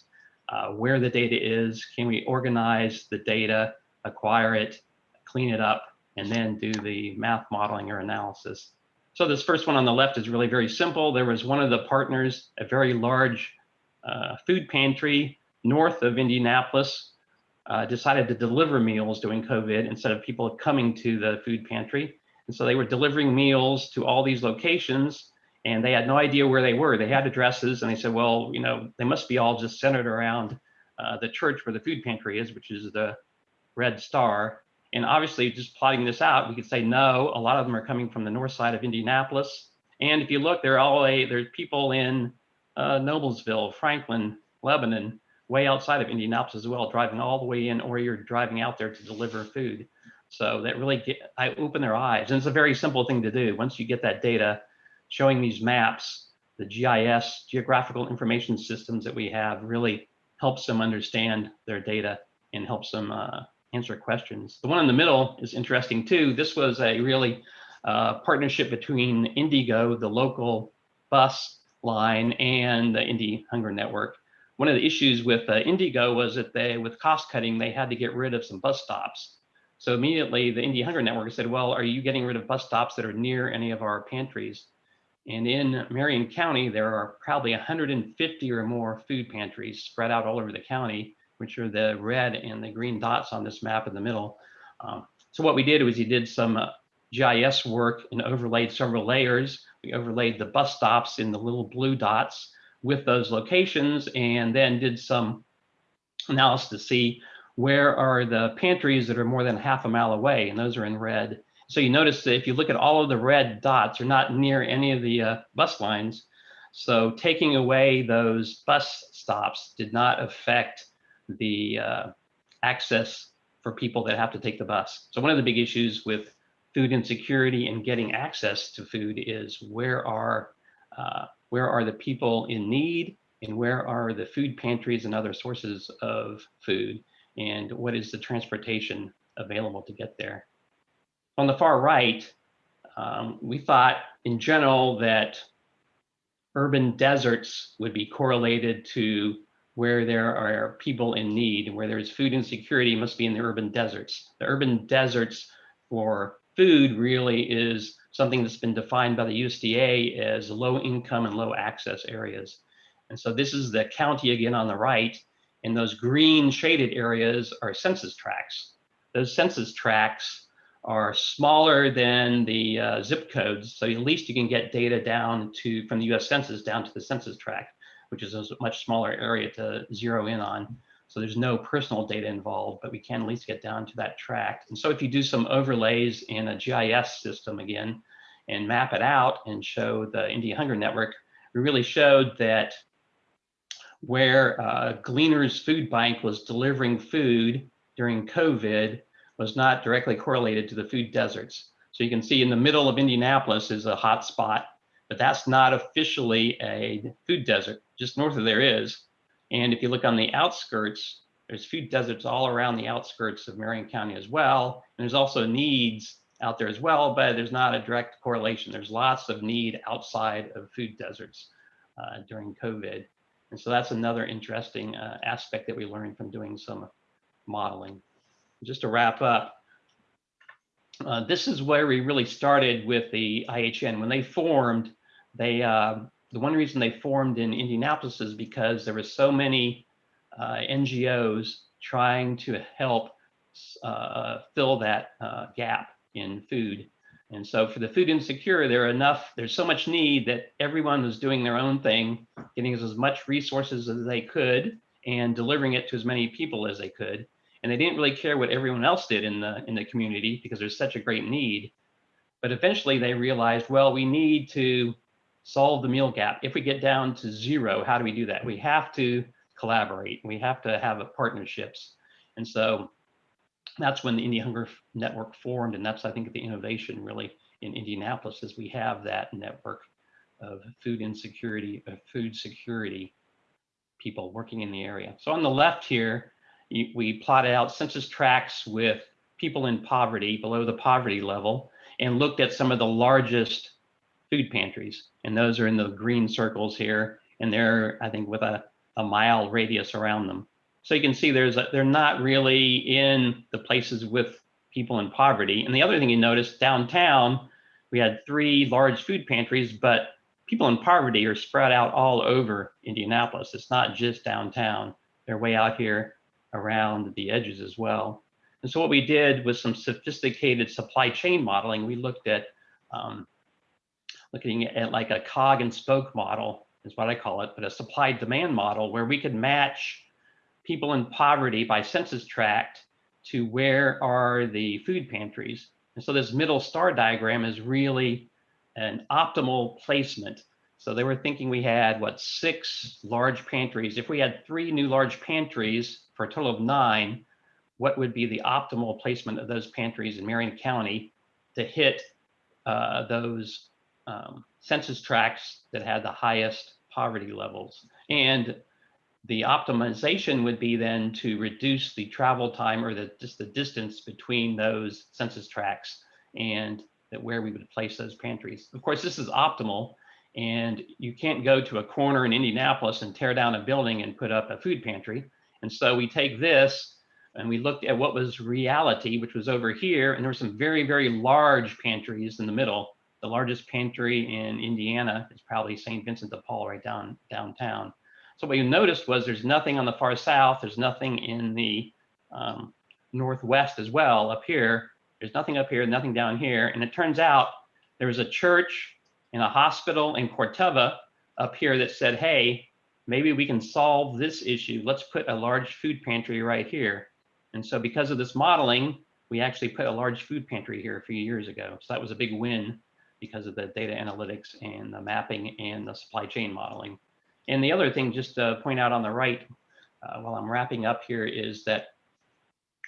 uh, where the data is, can we organize the data, acquire it, clean it up, and then do the math modeling or analysis. So this first one on the left is really very simple. There was one of the partners, a very large uh, food pantry north of Indianapolis, uh, decided to deliver meals during COVID instead of people coming to the food pantry. And so they were delivering meals to all these locations and they had no idea where they were. They had addresses, and they said, well, you know, they must be all just centered around uh, the church where the food pantry is, which is the red star. And obviously, just plotting this out, we could say no. A lot of them are coming from the north side of Indianapolis, and if you look, they're all a, there's people in uh, Noblesville, Franklin, Lebanon, way outside of Indianapolis as well, driving all the way in, or you're driving out there to deliver food. So that really get, I open their eyes, and it's a very simple thing to do. Once you get that data, showing these maps, the GIS, geographical information systems that we have, really helps them understand their data and helps them uh, answer questions. The one in the middle is interesting too. This was a really uh, partnership between IndyGo, the local bus line, and the Indy Hunger Network. One of the issues with uh, IndyGo was that they, with cost cutting, they had to get rid of some bus stops. So immediately the Indy Hunger Network said, well, are you getting rid of bus stops that are near any of our pantries? And in Marion County, there are probably 150 or more food pantries spread out all over the county, which are the red and the green dots on this map in the middle. Um, so what we did was he did some uh, GIS work and overlaid several layers. We overlaid the bus stops in the little blue dots with those locations and then did some analysis to see where are the pantries that are more than half a mile away and those are in red so you notice that if you look at all of the red dots, are not near any of the uh, bus lines. So taking away those bus stops did not affect the uh, access for people that have to take the bus. So one of the big issues with food insecurity and getting access to food is where are uh, where are the people in need? And where are the food pantries and other sources of food? And what is the transportation available to get there? On the far right, um, we thought in general that urban deserts would be correlated to where there are people in need and where there's food insecurity must be in the urban deserts. The urban deserts for food really is something that's been defined by the USDA as low income and low access areas. And so this is the county again on the right, and those green shaded areas are census tracts. Those census tracts are smaller than the uh, zip codes. So at least you can get data down to from the US Census down to the census tract, which is a much smaller area to zero in on. So there's no personal data involved, but we can at least get down to that tract. And so if you do some overlays in a GIS system again and map it out and show the Indy Hunger Network, we really showed that where uh, Gleaner's Food Bank was delivering food during COVID, was not directly correlated to the food deserts. So you can see in the middle of Indianapolis is a hot spot, but that's not officially a food desert. Just north of there is. And if you look on the outskirts, there's food deserts all around the outskirts of Marion County as well. And there's also needs out there as well, but there's not a direct correlation. There's lots of need outside of food deserts uh, during COVID. And so that's another interesting uh, aspect that we learned from doing some modeling just to wrap up, uh, this is where we really started with the IHN. When they formed, they uh, the one reason they formed in Indianapolis is because there were so many uh, NGOs trying to help uh, fill that uh, gap in food. And so for the food insecure, there are enough, there's so much need that everyone was doing their own thing, getting as much resources as they could and delivering it to as many people as they could and they didn't really care what everyone else did in the in the community because there's such a great need but eventually they realized well we need to solve the meal gap. If we get down to zero how do we do that? We have to collaborate. We have to have partnerships. And so that's when the Indy Hunger Network formed and that's I think the innovation really in Indianapolis is we have that network of food insecurity of food security people working in the area. So on the left here we plotted out census tracts with people in poverty below the poverty level and looked at some of the largest food pantries. And those are in the green circles here. And they're, I think, with a, a mile radius around them. So you can see there's a, they're not really in the places with people in poverty. And the other thing you notice downtown, we had three large food pantries, but people in poverty are spread out all over Indianapolis. It's not just downtown. They're way out here around the edges as well. And so what we did was some sophisticated supply chain modeling. We looked at um, looking at like a cog and spoke model is what I call it, but a supply demand model where we could match people in poverty by census tract to where are the food pantries. And so this middle star diagram is really an optimal placement. So they were thinking we had, what, six large pantries. If we had three new large pantries for a total of nine, what would be the optimal placement of those pantries in Marion County to hit uh, those um, census tracts that had the highest poverty levels? And the optimization would be then to reduce the travel time or the just the distance between those census tracts and that where we would place those pantries. Of course, this is optimal and you can't go to a corner in Indianapolis and tear down a building and put up a food pantry. And so we take this and we looked at what was reality, which was over here. And there were some very, very large pantries in the middle. The largest pantry in Indiana is probably St. Vincent de Paul right down downtown. So what you noticed was there's nothing on the far south. There's nothing in the um, northwest as well up here. There's nothing up here, nothing down here. And it turns out there was a church and a hospital in Corteva up here that said, hey, maybe we can solve this issue. Let's put a large food pantry right here. And so because of this modeling, we actually put a large food pantry here a few years ago. So that was a big win because of the data analytics and the mapping and the supply chain modeling. And the other thing, just to point out on the right, uh, while I'm wrapping up here, is that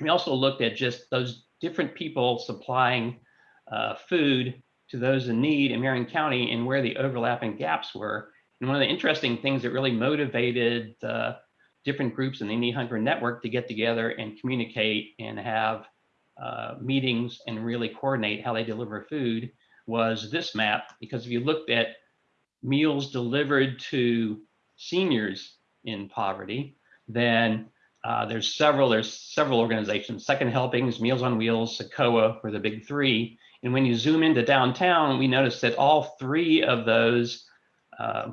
we also looked at just those different people supplying uh, food to those in need in Marion County and where the overlapping gaps were. And one of the interesting things that really motivated uh, different groups in the Indy Hunger Network to get together and communicate and have uh, meetings and really coordinate how they deliver food was this map. Because if you looked at meals delivered to seniors in poverty, then uh, there's several there's several organizations. Second Helpings, Meals on Wheels, CICOA were the big three. And when you zoom into downtown, we noticed that all three of those uh,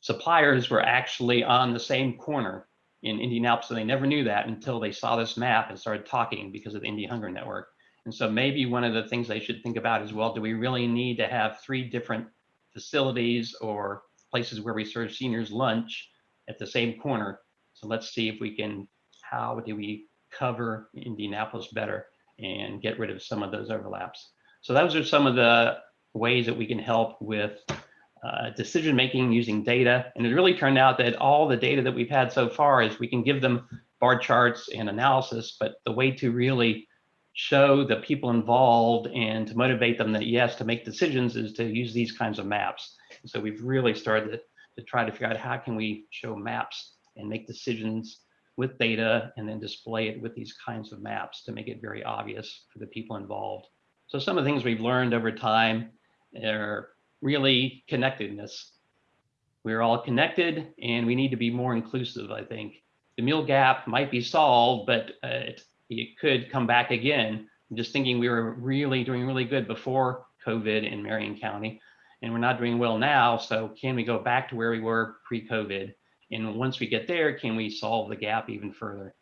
suppliers were actually on the same corner in Indianapolis. And they never knew that until they saw this map and started talking because of the Indy Hunger Network. And so maybe one of the things they should think about is, well, do we really need to have three different facilities or places where we serve seniors lunch at the same corner? So let's see if we can, how do we cover Indianapolis better and get rid of some of those overlaps? So those are some of the ways that we can help with uh, decision making using data. And it really turned out that all the data that we've had so far is we can give them bar charts and analysis, but the way to really show the people involved and to motivate them that yes, to make decisions is to use these kinds of maps. So we've really started to, to try to figure out how can we show maps and make decisions with data and then display it with these kinds of maps to make it very obvious for the people involved. So some of the things we've learned over time are really connectedness. We're all connected and we need to be more inclusive, I think. The meal gap might be solved, but uh, it, it could come back again. I'm just thinking we were really doing really good before COVID in Marion County, and we're not doing well now. So can we go back to where we were pre-COVID? And once we get there, can we solve the gap even further?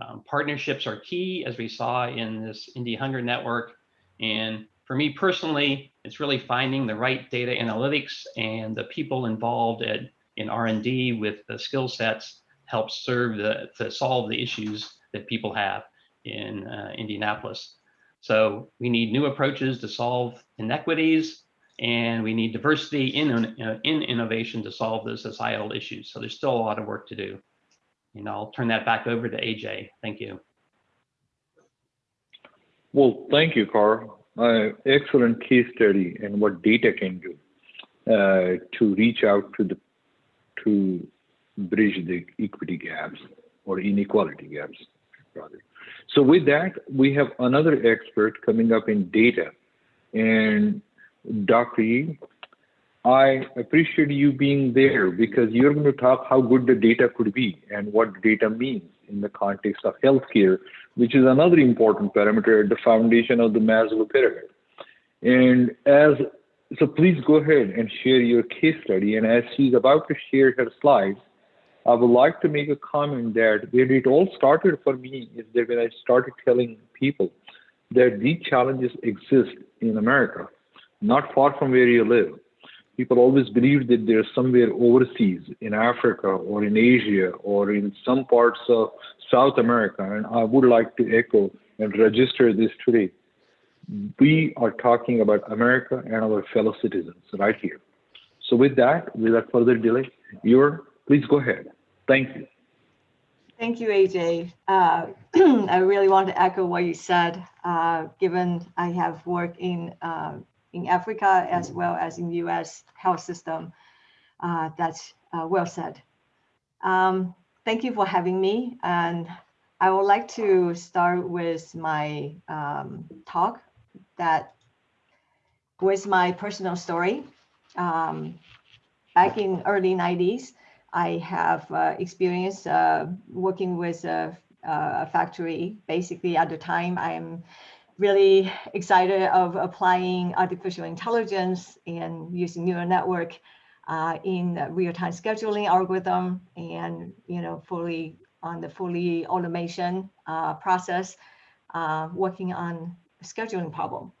Um, partnerships are key, as we saw in this Indy Hunger Network. And for me personally, it's really finding the right data analytics and the people involved at, in R&D with the skill sets help serve the, to solve the issues that people have in uh, Indianapolis. So we need new approaches to solve inequities and we need diversity in, uh, in innovation to solve those societal issues. So there's still a lot of work to do. And I'll turn that back over to AJ. Thank you. Well, thank you, Carl. Uh, excellent case study and what data can do uh, to reach out to the to bridge the equity gaps or inequality gaps, rather. So with that, we have another expert coming up in data, and Dr. I appreciate you being there because you're going to talk how good the data could be and what data means in the context of healthcare, which is another important parameter at the foundation of the Maslow pyramid. And as so, please go ahead and share your case study. And as she's about to share her slides, I would like to make a comment that where it all started for me is that when I started telling people that these challenges exist in America, not far from where you live. People always believe that they're somewhere overseas in Africa or in Asia or in some parts of South America. And I would like to echo and register this today. We are talking about America and our fellow citizens right here. So with that, without further delay, you're, please go ahead. Thank you. Thank you, AJ. Uh, [clears throat] I really want to echo what you said, uh, given I have worked in, uh, in Africa as well as in the US health system. Uh, that's uh, well said. Um, thank you for having me. And I would like to start with my um, talk that with my personal story. Um, back in early 90s, I have uh, experience uh, working with a, a, factory. Basically, at the time, I am really excited of applying artificial intelligence and using neural network uh, in real-time scheduling algorithm and you know fully on the fully automation uh, process, uh, working on scheduling problem.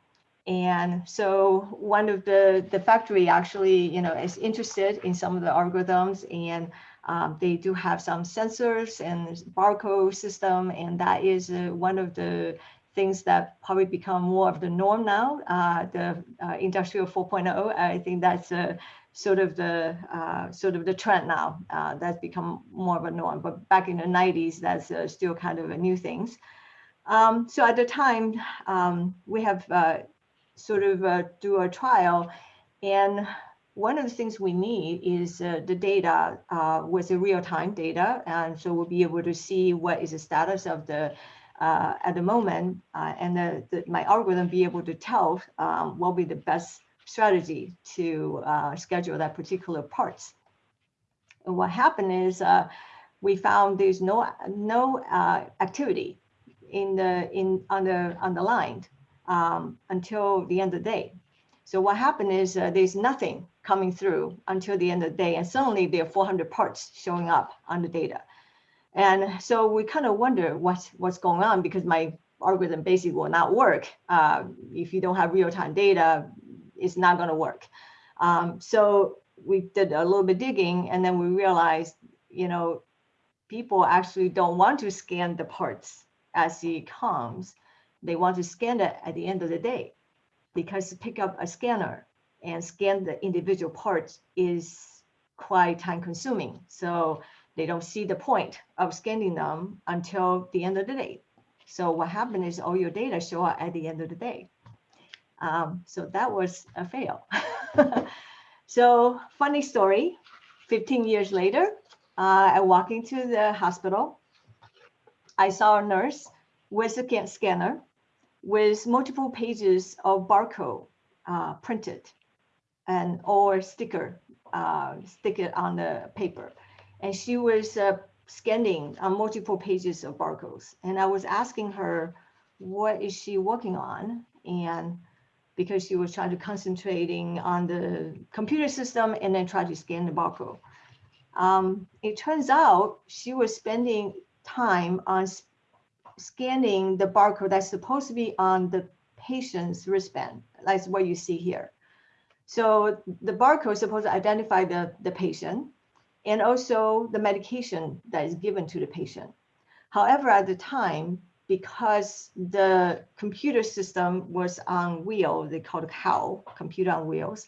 And so one of the, the factory actually, you know, is interested in some of the algorithms and um, they do have some sensors and barcode system. And that is uh, one of the things that probably become more of the norm now, uh, the uh, industrial 4.0. I think that's uh, sort of the uh, sort of the trend now. Uh, that's become more of a norm. But back in the 90s, that's still kind of a new things. Um, so at the time, um, we have sort of uh, do a trial. And one of the things we need is uh, the data uh, with the real-time data. And so we'll be able to see what is the status of the, uh, at the moment, uh, and the, the, my algorithm be able to tell um, what will be the best strategy to uh, schedule that particular parts. And what happened is we found there's no, no activity in the, in, on the, on the line um, until the end of the day. So what happened is uh, there's nothing coming through until the end of the day, and suddenly there are 400 parts showing up on the data. And so we kind of wonder what's what's going on because my algorithm basically will not work. Uh, if you don't have real-time data, it's not going to work. Um, so we did a little bit digging, and then we realized, you know, people actually don't want to scan the parts as it comes they want to scan it at the end of the day because pick up a scanner and scan the individual parts is quite time consuming. So they don't see the point of scanning them until the end of the day. So what happened is all your data show up at the end of the day. Um, so that was a fail. [laughs] so funny story, 15 years later, uh, I walk into the hospital. I saw a nurse with a scanner with multiple pages of barcode uh, printed and or sticker uh, stick it on the paper. And she was uh, scanning on multiple pages of barcodes. And I was asking her, what is she working on? And because she was trying to concentrating on the computer system and then try to scan the barcode. Um, it turns out she was spending time on scanning the barcode that's supposed to be on the patient's wristband. That's what you see here. So the barcode is supposed to identify the, the patient and also the medication that is given to the patient. However, at the time, because the computer system was on wheel, they called it COW, computer on wheels,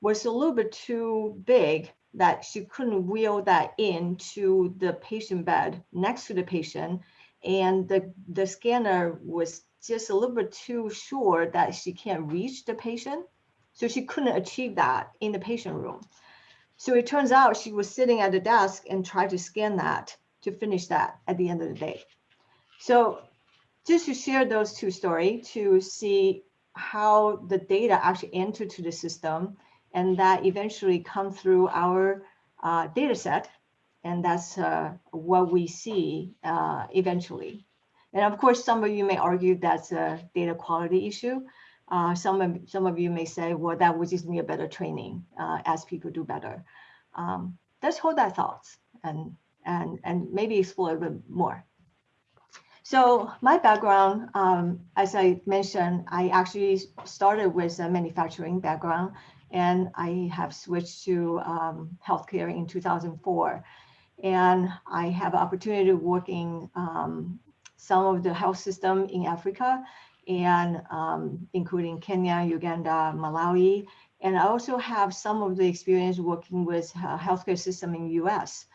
was a little bit too big that she couldn't wheel that into the patient bed next to the patient and the, the scanner was just a little bit too sure that she can't reach the patient. So she couldn't achieve that in the patient room. So it turns out she was sitting at the desk and tried to scan that to finish that at the end of the day. So just to share those two stories to see how the data actually enter to the system and that eventually come through our uh, data set and that's uh, what we see uh, eventually. And of course, some of you may argue that's a data quality issue. Uh, some, of, some of you may say, well, that would just need a better training uh, as people do better. Um, let's hold that thought and, and, and maybe explore a bit more. So my background, um, as I mentioned, I actually started with a manufacturing background and I have switched to um, healthcare in 2004 and I have opportunity working um, some of the health system in Africa and um, including Kenya, Uganda, Malawi, And I also have some of the experience working with uh, healthcare system in US.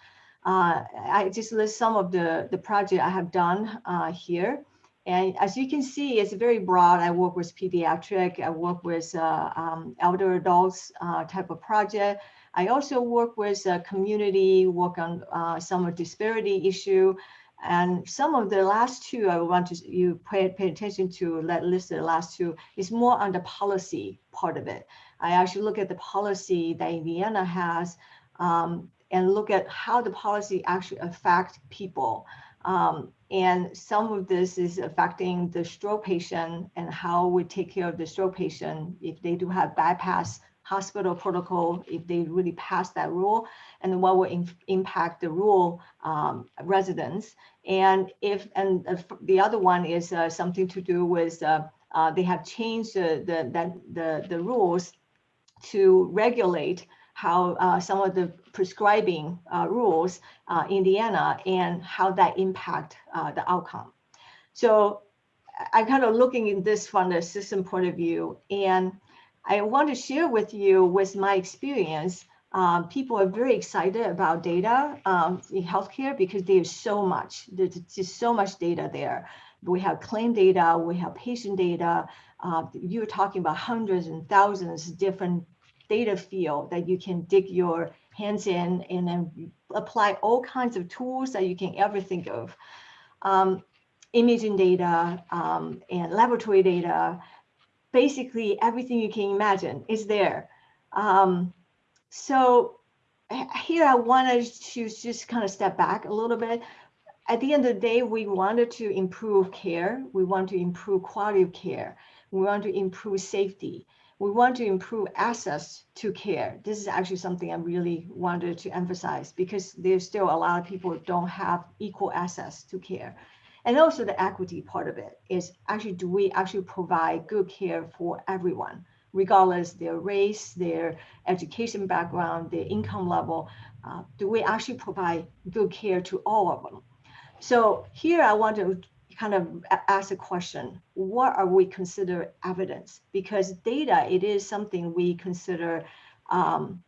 Uh, I just list some of the, the project I have done uh, here. And as you can see, it's very broad. I work with pediatric, I work with uh, um, elder adults uh, type of project. I also work with uh, community, work on uh, some of disparity issue. And some of the last two I want to you pay, pay attention to, let list the last two, is more on the policy part of it. I actually look at the policy that Indiana has um, and look at how the policy actually affect people. Um, and some of this is affecting the stroke patient and how we take care of the stroke patient if they do have bypass hospital protocol, if they really pass that rule, and what will impact the rural um, residents. And if and the other one is uh, something to do with uh, uh, they have changed the the the, the, the rules to regulate how uh, some of the prescribing uh, rules uh, Indiana and how that impact uh, the outcome. So I'm kind of looking in this from the system point of view, and I want to share with you with my experience. Um, people are very excited about data um, in healthcare because there's so much, there's just so much data there. We have claim data, we have patient data. Uh, you're talking about hundreds and thousands of different data field that you can dig your hands in and then apply all kinds of tools that you can ever think of. Um, imaging data um, and laboratory data, basically everything you can imagine is there. Um, so here I wanted to just kind of step back a little bit. At the end of the day, we wanted to improve care. We want to improve quality of care. We want to improve safety we want to improve access to care. This is actually something I really wanted to emphasize because there's still a lot of people don't have equal access to care. And also the equity part of it is actually, do we actually provide good care for everyone, regardless their race, their education background, their income level, uh, do we actually provide good care to all of them? So here I want to kind of ask a question, what are we consider evidence? Because data, it is something we consider um,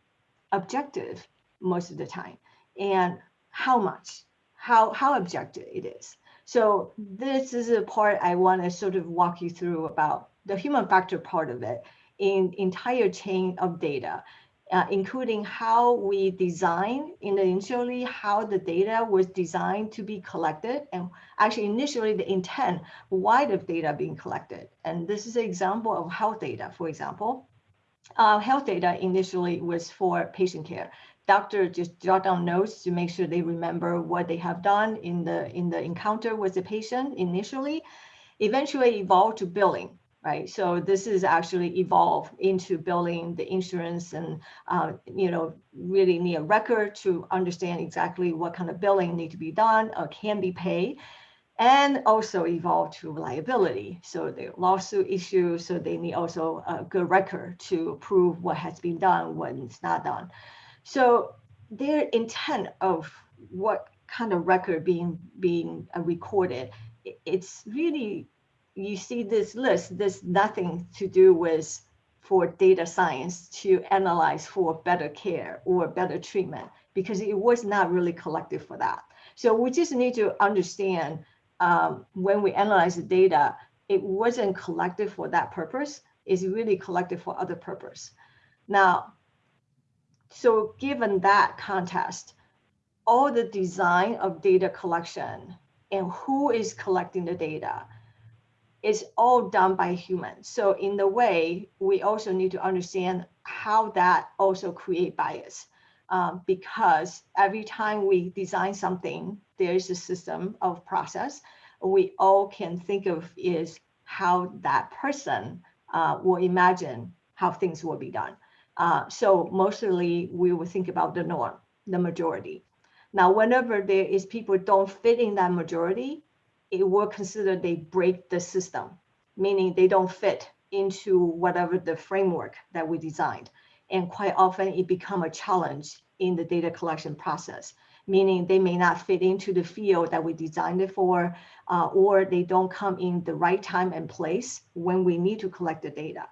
objective most of the time. And how much, how, how objective it is. So this is a part I want to sort of walk you through about the human factor part of it in entire chain of data uh, including how we design initially how the data was designed to be collected and actually initially the intent why the data being collected. And this is an example of health data for example. Uh, health data initially was for patient care doctor just jot down notes to make sure they remember what they have done in the in the encounter with the patient initially eventually evolved to billing right? So this is actually evolved into billing the insurance and, uh, you know, really need a record to understand exactly what kind of billing need to be done or can be paid and also evolve to liability. So the lawsuit issue, so they need also a good record to prove what has been done, it's not done. So their intent of what kind of record being being uh, recorded, it's really you see this list, there's nothing to do with for data science to analyze for better care or better treatment because it was not really collected for that. So we just need to understand um, when we analyze the data, it wasn't collected for that purpose. It's really collected for other purpose. Now, so given that context, all the design of data collection and who is collecting the data, is all done by humans. So in the way, we also need to understand how that also create bias. Um, because every time we design something, there is a system of process. We all can think of is how that person uh, will imagine how things will be done. Uh, so mostly we will think about the norm, the majority. Now, whenever there is people don't fit in that majority, it will consider they break the system, meaning they don't fit into whatever the framework that we designed. And quite often it become a challenge in the data collection process, meaning they may not fit into the field that we designed it for, uh, or they don't come in the right time and place when we need to collect the data.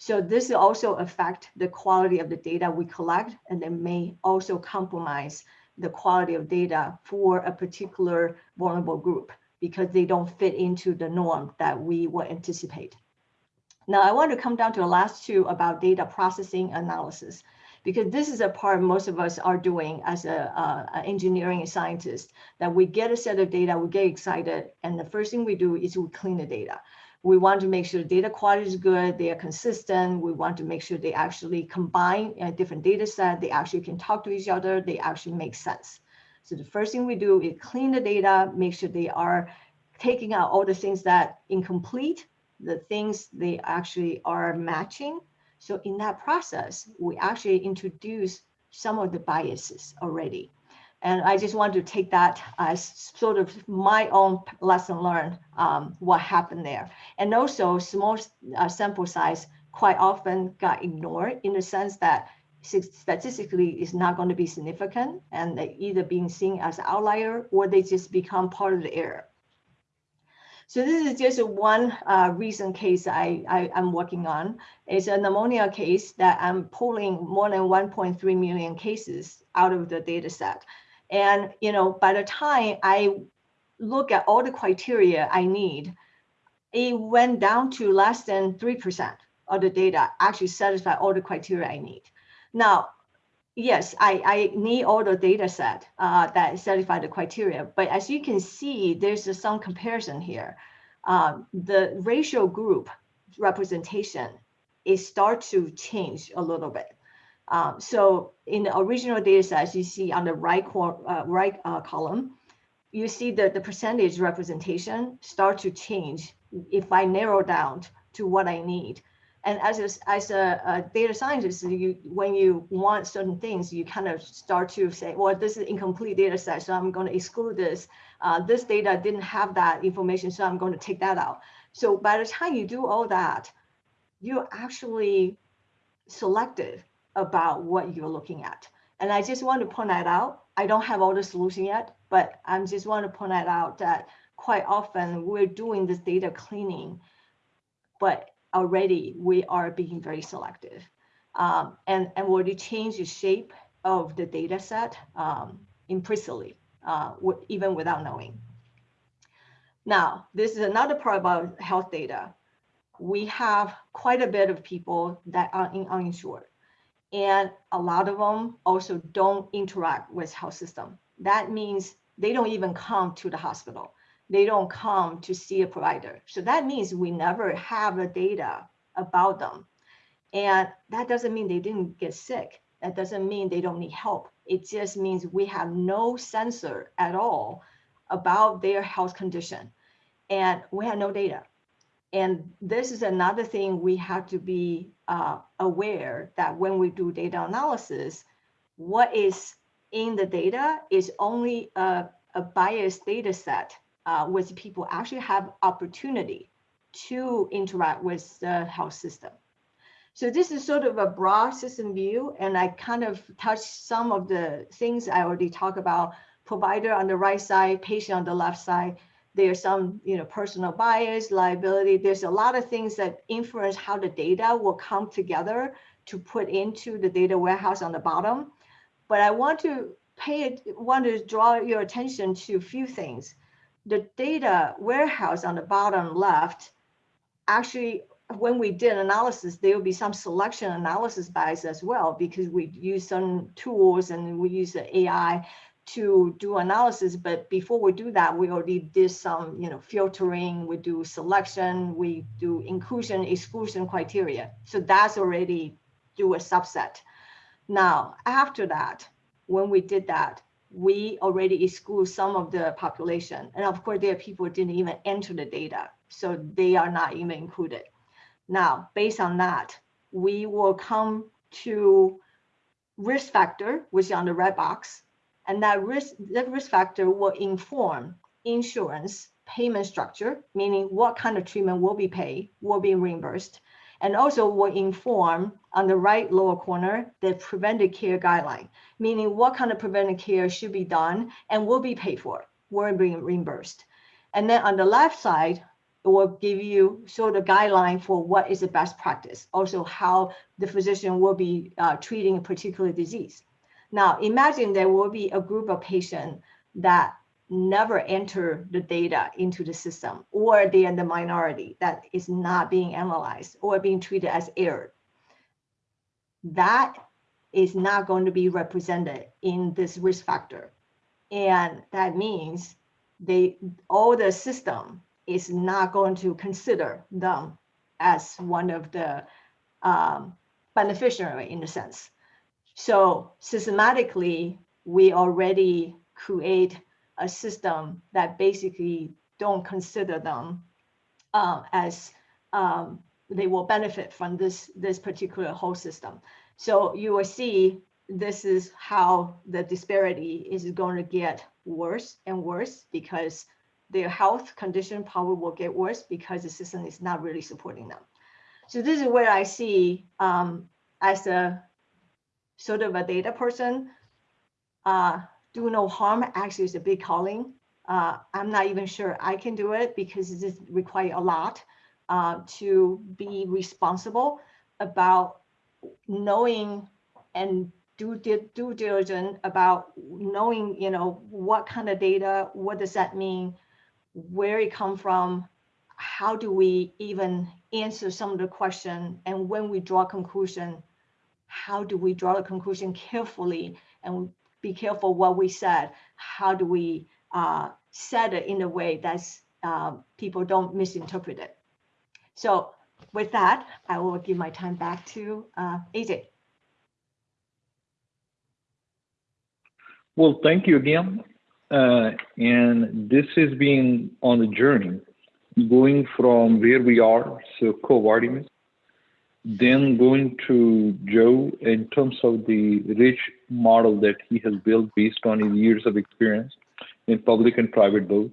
So this also affect the quality of the data we collect, and it may also compromise the quality of data for a particular vulnerable group because they don't fit into the norm that we would anticipate. Now, I want to come down to the last two about data processing analysis, because this is a part most of us are doing as a, uh, engineering scientist, that we get a set of data, we get excited, and the first thing we do is we clean the data. We want to make sure the data quality is good, they are consistent. We want to make sure they actually combine a different data set, they actually can talk to each other, they actually make sense. So the first thing we do is clean the data, make sure they are taking out all the things that incomplete, the things they actually are matching. So in that process, we actually introduce some of the biases already. And I just want to take that as sort of my own lesson learned, um, what happened there. And also small uh, sample size quite often got ignored in the sense that statistically is not going to be significant and either being seen as outlier or they just become part of the error. So this is just one uh, recent case I, I, am working on. It's a pneumonia case that I'm pulling more than 1.3 million cases out of the data set. And you know, by the time I look at all the criteria I need, it went down to less than 3% of the data actually satisfy all the criteria I need. Now, yes, I, I need all the data set uh, that satisfy the criteria, but as you can see, there's a, some comparison here. Um, the racial group representation, it starts to change a little bit. Um, so in the original data set, you see on the right, uh, right uh, column, you see that the percentage representation start to change if I narrow down to what I need and as a, as a, a, data scientist, you when you want certain things, you kind of start to say, well, this is incomplete data set, so I'm going to exclude this. Uh, this data didn't have that information, so I'm going to take that out. So by the time you do all that, you're actually selective about what you're looking at. And I just want to point that out. I don't have all the solution yet, but I just want to point that out that quite often we're doing this data cleaning, but already we are being very selective um, and, and already change the shape of the data set um, implicitly, uh, even without knowing. Now, this is another part about health data. We have quite a bit of people that are in uninsured and a lot of them also don't interact with health system. That means they don't even come to the hospital they don't come to see a provider. So that means we never have the data about them. And that doesn't mean they didn't get sick. That doesn't mean they don't need help. It just means we have no sensor at all about their health condition. And we have no data. And this is another thing we have to be uh, aware that when we do data analysis, what is in the data is only a, a biased data set uh, with people actually have opportunity to interact with the health system. So this is sort of a broad system view, and I kind of touched some of the things I already talked about, provider on the right side, patient on the left side. There's some you know, personal bias, liability. There's a lot of things that influence how the data will come together to put into the data warehouse on the bottom. But I want to pay, want to draw your attention to a few things the data warehouse on the bottom left, actually, when we did analysis, there will be some selection analysis bias as well, because we use some tools and we use the AI to do analysis. But before we do that, we already did some, you know, filtering, we do selection, we do inclusion, exclusion criteria. So that's already do a subset. Now, after that, when we did that, we already exclude some of the population. And of course, there are people who didn't even enter the data, so they are not even included. Now, based on that, we will come to risk factor, which is on the red box, and that risk, that risk factor will inform insurance payment structure, meaning what kind of treatment will be paid, will be reimbursed, and also will inform on the right lower corner the preventive care guideline, meaning what kind of preventive care should be done and will be paid for, will be reimbursed. And then on the left side, it will give you sort of guideline for what is the best practice. Also how the physician will be uh, treating a particular disease. Now imagine there will be a group of patients that never enter the data into the system or they are the minority that is not being analyzed or being treated as error. That is not going to be represented in this risk factor. And that means they all the system is not going to consider them as one of the um, beneficiary in a sense. So systematically, we already create a system that basically don't consider them uh, as um, they will benefit from this, this particular whole system. So you will see this is how the disparity is going to get worse and worse because their health condition probably will get worse because the system is not really supporting them. So this is where I see um, as a sort of a data person, uh, do no harm actually is a big calling. Uh, I'm not even sure I can do it because it requires a lot uh, to be responsible about knowing and do due diligence about knowing, you know, what kind of data, what does that mean, where it come from, how do we even answer some of the question, and when we draw conclusion, how do we draw the conclusion carefully and be careful what we said. How do we uh, set it in a way that uh, people don't misinterpret it? So with that, I will give my time back to uh, AJ. Well, thank you again. Uh, and this has been on a journey going from where we are, so co-Artemis, then going to Joe in terms of the rich model that he has built based on his years of experience in public and private both.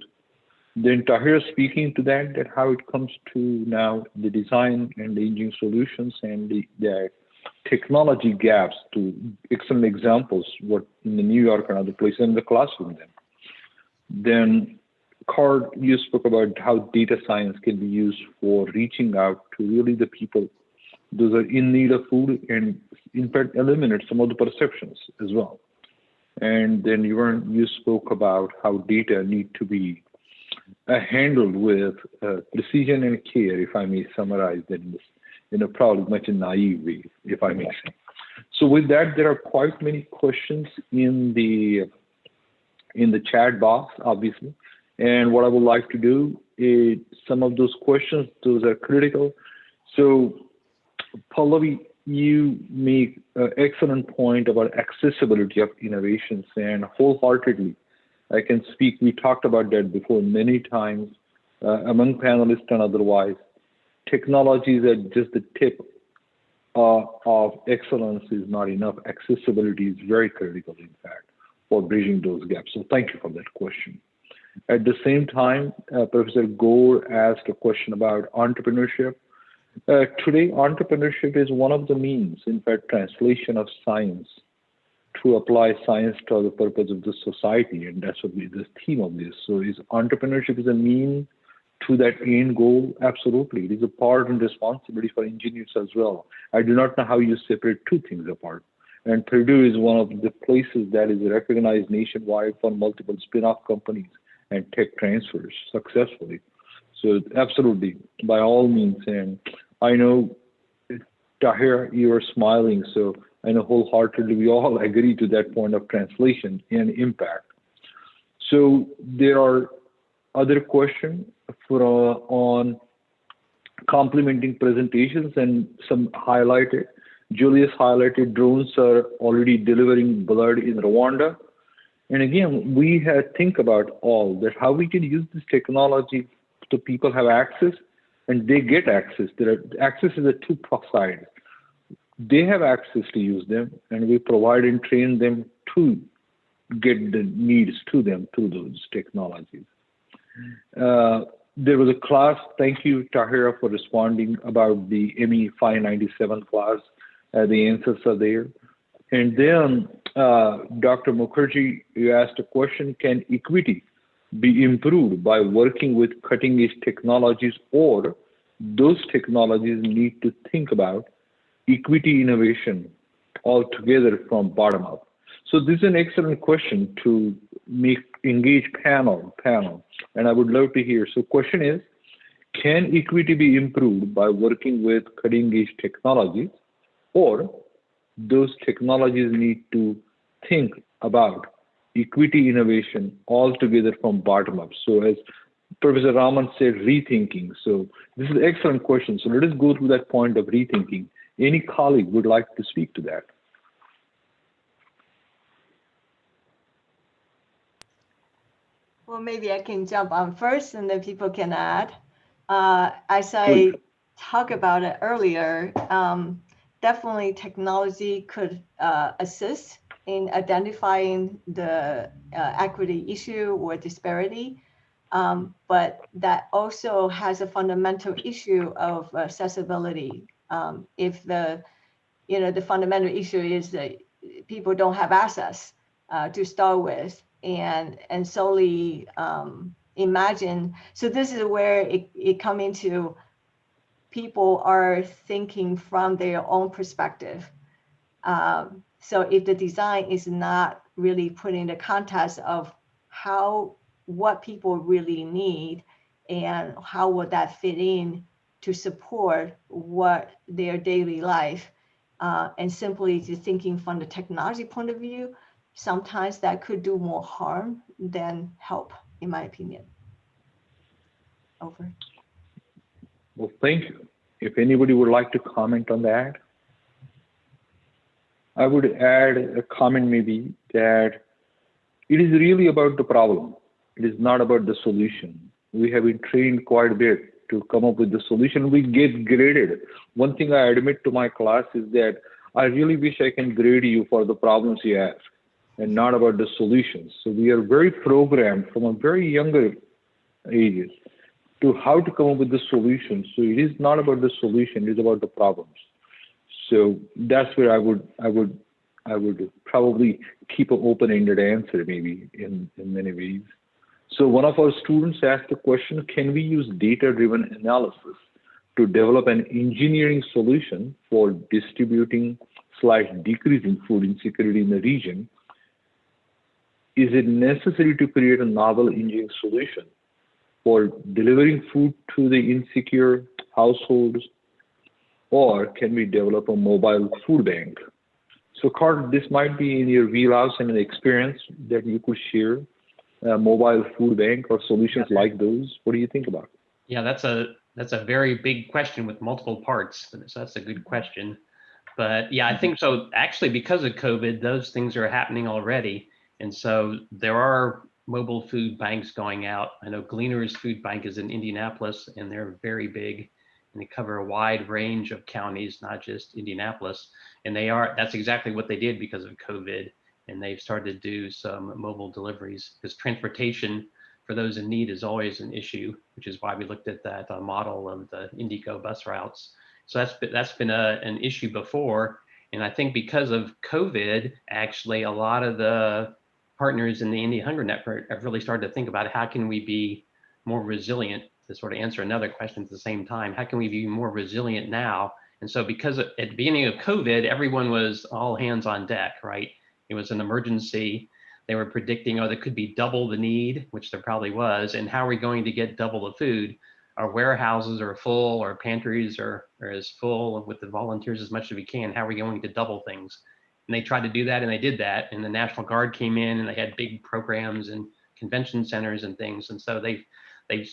Then Tahir speaking to that, that how it comes to now the design and the engineering solutions and the, the technology gaps to excellent examples, what in the New York and other places in the classroom then. Then Carl, you spoke about how data science can be used for reaching out to really the people those are in need of food and in fact eliminate some of the perceptions as well. And then you, were, you spoke about how data need to be uh, handled with uh, precision and care, if I may summarize that in, this, in a probably much naive way, if I may say. So with that, there are quite many questions in the in the chat box, obviously. And what I would like to do is some of those questions, those are critical. So Pallavi, you make an excellent point about accessibility of innovations and wholeheartedly, I can speak, we talked about that before many times uh, among panelists and otherwise. Technologies at just the tip uh, of excellence is not enough. Accessibility is very critical, in fact, for bridging those gaps. So thank you for that question. At the same time, uh, Professor Gore asked a question about entrepreneurship. Uh, today, entrepreneurship is one of the means, in fact, translation of science to apply science to the purpose of the society, and that's what the theme of this. So, is entrepreneurship is a mean to that end goal? Absolutely, it is a part and responsibility for engineers as well. I do not know how you separate two things apart. And Purdue is one of the places that is recognized nationwide for multiple spin-off companies and tech transfers successfully. So absolutely, by all means, and I know, Tahir, you are smiling, so I know wholeheartedly we all [laughs] agree to that point of translation and impact. So there are other questions for uh, on complementing presentations and some highlighted. Julius highlighted drones are already delivering blood in Rwanda. And again, we had think about all that how we can use this technology so people have access and they get access. There are, access is a two side. They have access to use them, and we provide and train them to get the needs to them through those technologies. Uh, there was a class, thank you, Tahira, for responding about the ME 597 class. Uh, the answers are there. And then, uh, Dr. Mukherjee, you asked a question, can equity be improved by working with cutting edge technologies or those technologies need to think about equity innovation altogether from bottom up? So this is an excellent question to make engage panel panel, and I would love to hear. So question is, can equity be improved by working with cutting edge technologies or those technologies need to think about equity innovation altogether from bottom up. So as Professor Raman said, rethinking. So this is an excellent question. So let us go through that point of rethinking. Any colleague would like to speak to that? Well, maybe I can jump on first and then people can add. Uh, as I talked about it earlier, um, definitely technology could uh, assist in identifying the uh, equity issue or disparity. Um, but that also has a fundamental issue of accessibility. Um, if the, you know, the fundamental issue is that people don't have access uh, to start with, and and solely um, imagine. So this is where it, it come into people are thinking from their own perspective. Um, so if the design is not really put in the context of how what people really need and how would that fit in to support what their daily life uh, and simply just thinking from the technology point of view, sometimes that could do more harm than help, in my opinion. Over. Well, thank you. If anybody would like to comment on that, I would add a comment maybe that it is really about the problem. It is not about the solution. We have been trained quite a bit to come up with the solution. We get graded. One thing I admit to my class is that I really wish I can grade you for the problems you have and not about the solutions. So we are very programmed from a very younger ages to how to come up with the solution. So it is not about the solution, it is about the problems. So that's where I would I would I would probably keep an open-ended answer maybe in, in many ways. So one of our students asked the question, can we use data-driven analysis to develop an engineering solution for distributing slash decreasing food insecurity in the region is it necessary to create a novel engineering solution for delivering food to the insecure households, or can we develop a mobile food bank? So, Carl, this might be in your wheelhouse and an experience that you could share, a mobile food bank or solutions like those. What do you think about? Yeah, that's a that's a very big question with multiple parts. So that's a good question. But yeah, I think so. Actually, because of COVID, those things are happening already. And so there are mobile food banks going out. I know Gleaners Food Bank is in Indianapolis and they're very big and they cover a wide range of counties, not just Indianapolis. And they are, that's exactly what they did because of COVID. And they've started to do some mobile deliveries because transportation for those in need is always an issue, which is why we looked at that uh, model of the IndyGo bus routes. So that's been, that's been a, an issue before. And I think because of COVID, actually, a lot of the partners in the Indy Hunger Network have really started to think about how can we be more resilient to sort of answer another question at the same time. How can we be more resilient now? And so because at the beginning of COVID, everyone was all hands on deck, right? It was an emergency. They were predicting, oh, there could be double the need, which there probably was. And how are we going to get double the food? Our warehouses are full, our pantries are, are as full with the volunteers as much as we can. How are we going to double things? and they tried to do that and they did that and the national guard came in and they had big programs and convention centers and things and so they they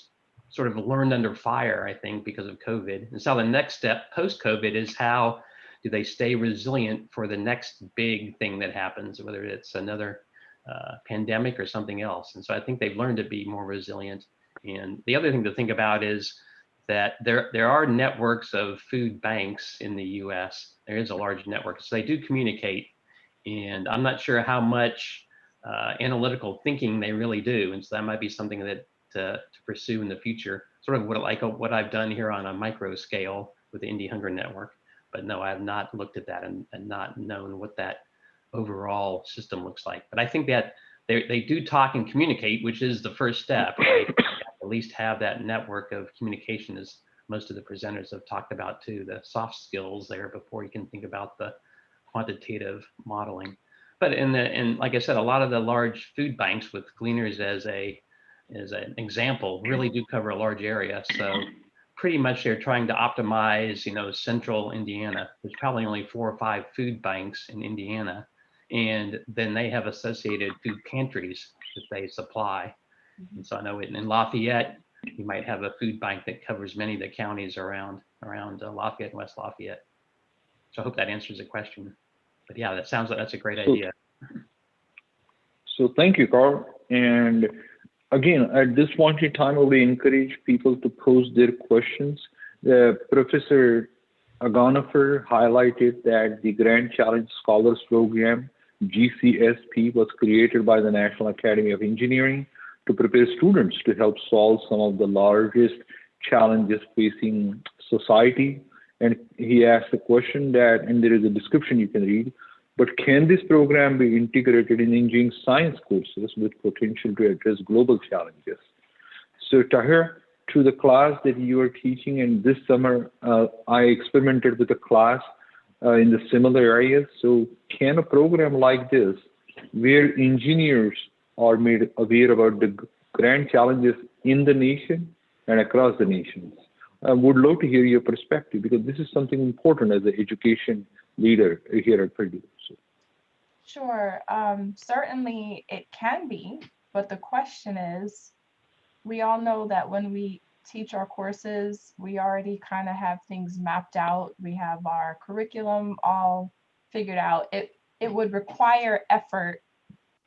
sort of learned under fire i think because of covid. And so the next step post covid is how do they stay resilient for the next big thing that happens whether it's another uh, pandemic or something else. And so i think they've learned to be more resilient. And the other thing to think about is that there there are networks of food banks in the U.S. There is a large network, so they do communicate, and I'm not sure how much uh, analytical thinking they really do, and so that might be something that to, to pursue in the future. Sort of what like uh, what I've done here on a micro scale with the Indy Hunger Network, but no, I have not looked at that and, and not known what that overall system looks like. But I think that they, they do talk and communicate, which is the first step. right? [laughs] At least have that network of communication as most of the presenters have talked about too, the soft skills there before you can think about the quantitative modeling. But in the, and like I said, a lot of the large food banks with gleaners as a, as an example, really do cover a large area. So pretty much they're trying to optimize, you know, central Indiana. There's probably only four or five food banks in Indiana. And then they have associated food pantries that they supply. And so I know in in Lafayette, you might have a food bank that covers many of the counties around, around uh, Lafayette and West Lafayette. So I hope that answers the question. But yeah, that sounds like that's a great idea. So thank you, Carl. And again, at this point in time, will encourage people to pose their questions. Professor Agonifer highlighted that the Grand Challenge Scholars Program, GCSP, was created by the National Academy of Engineering to prepare students to help solve some of the largest challenges facing society. And he asked a question that, and there is a description you can read, but can this program be integrated in engineering science courses with potential to address global challenges? So Tahir, to the class that you are teaching, and this summer uh, I experimented with a class uh, in the similar areas. So can a program like this, where engineers are made aware about the grand challenges in the nation and across the nations? I would love to hear your perspective because this is something important as an education leader here at Purdue. Sure, um, certainly it can be, but the question is, we all know that when we teach our courses, we already kind of have things mapped out. We have our curriculum all figured out. It, it would require effort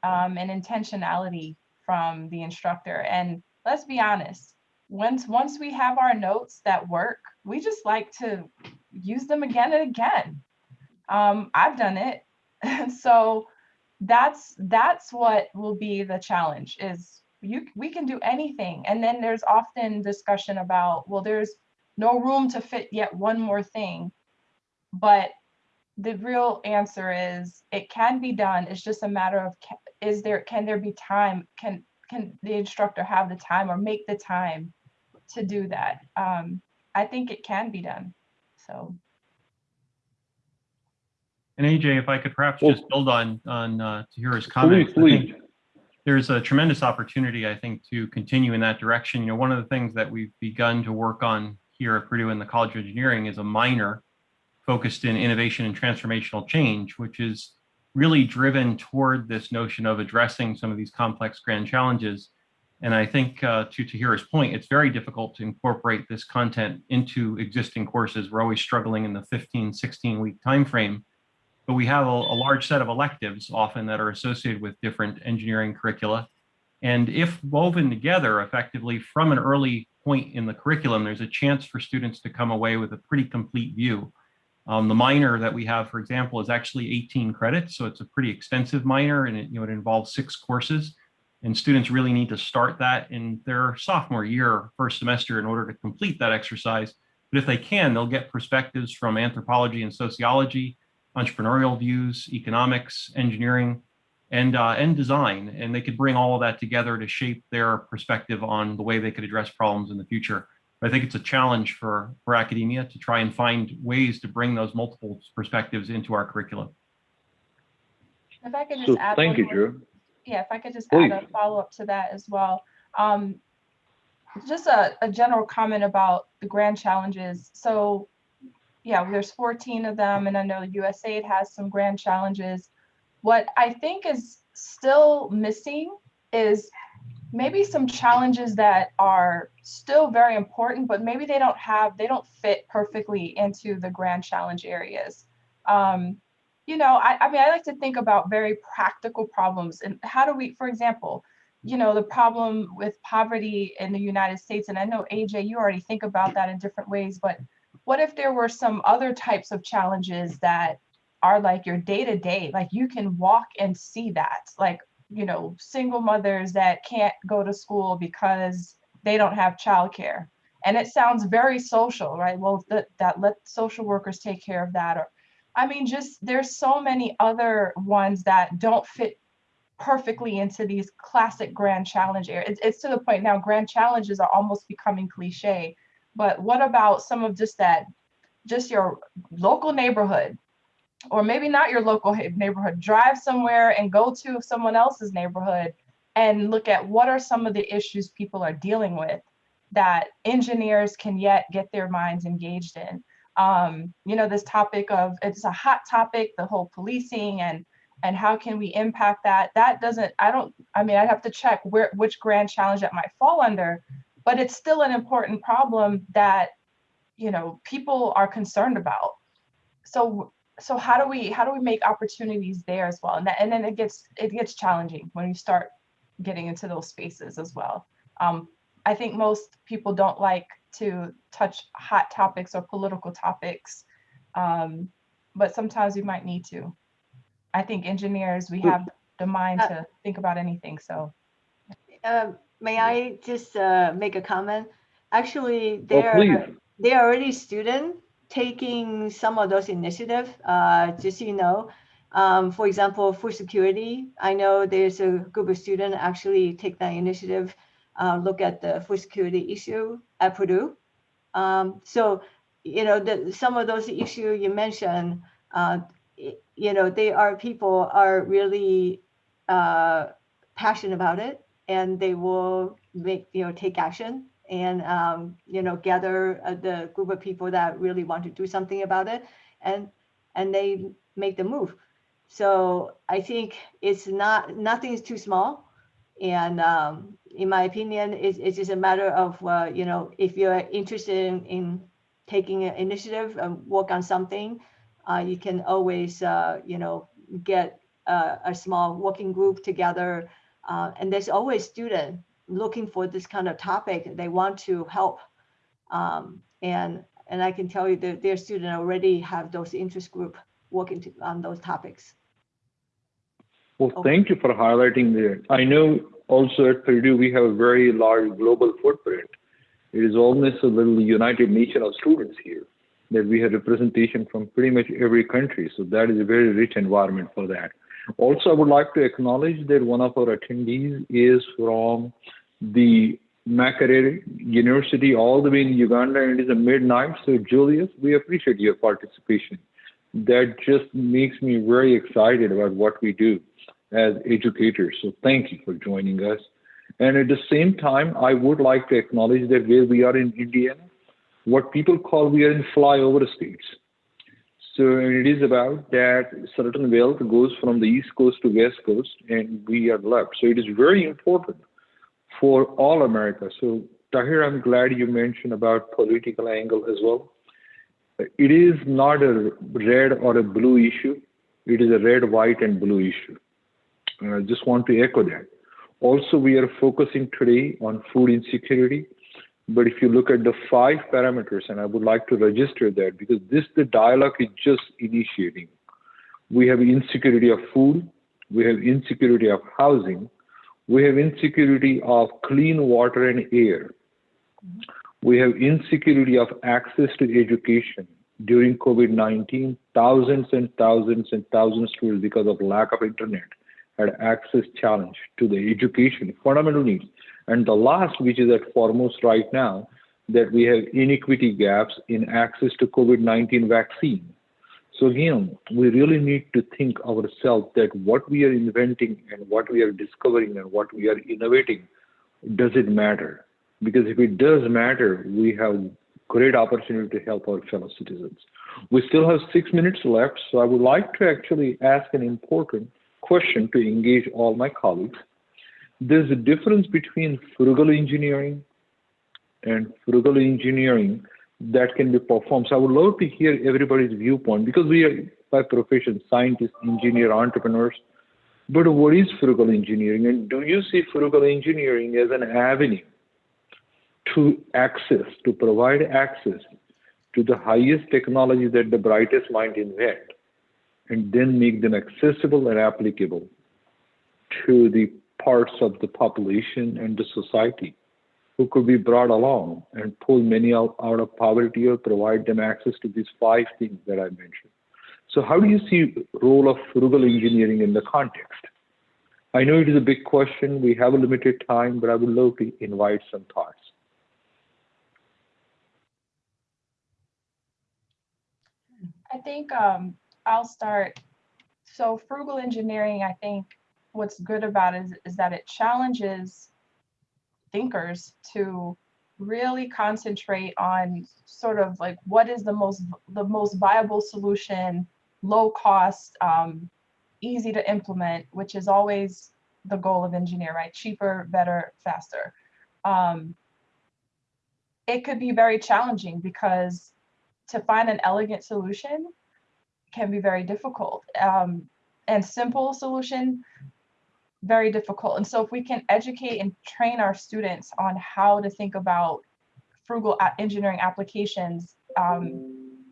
um, and intentionality from the instructor. And let's be honest, once, once we have our notes that work, we just like to use them again and again. Um, I've done it. [laughs] so that's that's what will be the challenge is you we can do anything. And then there's often discussion about well there's no room to fit yet one more thing. But the real answer is it can be done. It's just a matter of is there can there be time? Can can the instructor have the time or make the time to do that? Um i think it can be done. So And AJ, if I could perhaps Well- just build on, on uh, Tahira's Please, comments. I please. There's a tremendous opportunity, I think, to continue in that direction. You know, one of the things that we've begun to work on here at Purdue in the College of Engineering is a minor focused in innovation and transformational change, which is really driven toward this notion of addressing some of these complex grand challenges. And I think uh, to Tahira's point, it's very difficult to incorporate this content into existing courses. We're always struggling in the 15, 16 week timeframe but we have a, a large set of electives often that are associated with different engineering curricula. And if woven together effectively from an early point in the curriculum, there's a chance for students to come away with a pretty complete view. Um, the minor that we have, for example, is actually 18 credits. So it's a pretty extensive minor and it, you know, it involves six courses. And students really need to start that in their sophomore year, first semester in order to complete that exercise. But if they can, they'll get perspectives from anthropology and sociology, entrepreneurial views, economics, engineering, and uh, and design, and they could bring all of that together to shape their perspective on the way they could address problems in the future. But I think it's a challenge for for academia to try and find ways to bring those multiple perspectives into our curriculum. if i could just So add thank you, more- Drew. yeah, if I could just Please. add a follow-up to that as well. Um, just a, a general comment about the grand challenges. So, yeah, there's 14 of them, and I know the USAID has some grand challenges. What I think is still missing is maybe some challenges that are still very important, but maybe they don't have, they don't fit perfectly into the grand challenge areas. Um, you know, I, I mean, I like to think about very practical problems and how do we, for example, you know, the problem with poverty in the United States, and I know AJ, you already think about that in different ways, but what if there were some other types of challenges that are like your day to day, like you can walk and see that, like, you know, single mothers that can't go to school because they don't have childcare. And it sounds very social, right? Well, that, that let social workers take care of that or I mean, just there's so many other ones that don't fit perfectly into these classic grand challenge areas. It's, it's to the point now grand challenges are almost becoming cliche. But what about some of just that, just your local neighborhood, or maybe not your local neighborhood, drive somewhere and go to someone else's neighborhood and look at what are some of the issues people are dealing with that engineers can yet get their minds engaged in. Um, you know, this topic of it's a hot topic, the whole policing and and how can we impact that? That doesn't, I don't, I mean, I'd have to check where which grand challenge that might fall under, but it's still an important problem that you know people are concerned about. So so how do we how do we make opportunities there as well? And that, and then it gets it gets challenging when you start getting into those spaces as well. Um, I think most people don't like to touch hot topics or political topics, um, but sometimes we might need to. I think engineers, we have the mind Uh, to think about anything, so. Uh, May I just uh, make a comment? Actually, Oh, there, please. there are already students taking some of those initiatives, uh, just so you know. Um, For example, food security, I know there's a group of students actually take that initiative, uh, look at the food security issue at Purdue. Um, So, you know, the, some of those issues you mentioned, uh, you know, they are, people are really uh, passionate about it and they will make, you know, take action and, um, you know, gather uh, the group of people that really want to do something about it and, and they make the move. So I think it's not, nothing is too small. And um, in my opinion, it's, it's just a matter of, uh, you know, if you're interested in, in taking an initiative and work on something, uh, you can always, uh, you know, get a, a small working group together. Uh, and there's always student looking for this kind of topic. They want to help. Um, and, and I can tell you that their student already have those interest group working to, on those topics. Well, Okay. thank you for highlighting that. I know also at Purdue, we have a very large global footprint. It is almost a little United Nation of students here, that we have representation from pretty much every country. So that is a very rich environment for that. Also, I would like to acknowledge that one of our attendees is from the Makerere University all the way in Uganda, and it is a midnight. So Julius, we appreciate your participation. That just makes me very excited about what we do as educators. So thank you for joining us. And at the same time, I would like to acknowledge that where we are in Indiana, what people call we are in flyover states. So it is about that certain wealth goes from the East Coast to West Coast, and we are left. So it is very important for all America. So Tahir, I'm glad you mentioned about political angle as well. It is not a red or a blue issue. It is a red, white, and blue issue. And I just want to echo that. Also, we are focusing today on food insecurity. But if you look at the five parameters, and I would like to register that because this, the dialogue is just initiating. We have insecurity of food, we have insecurity of housing, we have insecurity of clean water and air. We have insecurity of access to education. During COVID-19, thousands and thousands and thousands of students, because of lack of internet, had access challenge to the education, fundamental needs. And the last, which is at foremost right now, that we have inequity gaps in access to COVID-19 vaccine. So again, we really need to think ourselves that what we are inventing and what we are discovering and what we are innovating, does it matter? Because if it does matter, we have great opportunity to help our fellow citizens. We still have six minutes left, so I would like to actually ask an important question to engage all my colleagues. There's a difference between frugal engineering and frugal engineering that can be performed. So I would love to hear everybody's viewpoint because we are by profession scientists, engineer, entrepreneurs. But what is frugal engineering? And do you see frugal engineering as an avenue to access, to provide access to the highest technology that the brightest mind invent, and then make them accessible and applicable to the parts of the population and the society who could be brought along and pull many out, out of poverty or provide them access to these five things that I mentioned. So how do you see role of frugal engineering in the context? I know it is a big question. We have a limited time, but I would love to invite some thoughts. I think um, I'll start. So frugal engineering, I think what's good about it is, is that it challenges thinkers to really concentrate on sort of like what is the most the most viable solution, low cost, um, easy to implement, which is always the goal of engineer, right? Cheaper, better, faster. Um, it could be very challenging because to find an elegant solution can be very difficult. Um, and simple solution, very difficult. And so if we can educate and train our students on how to think about frugal engineering applications, um,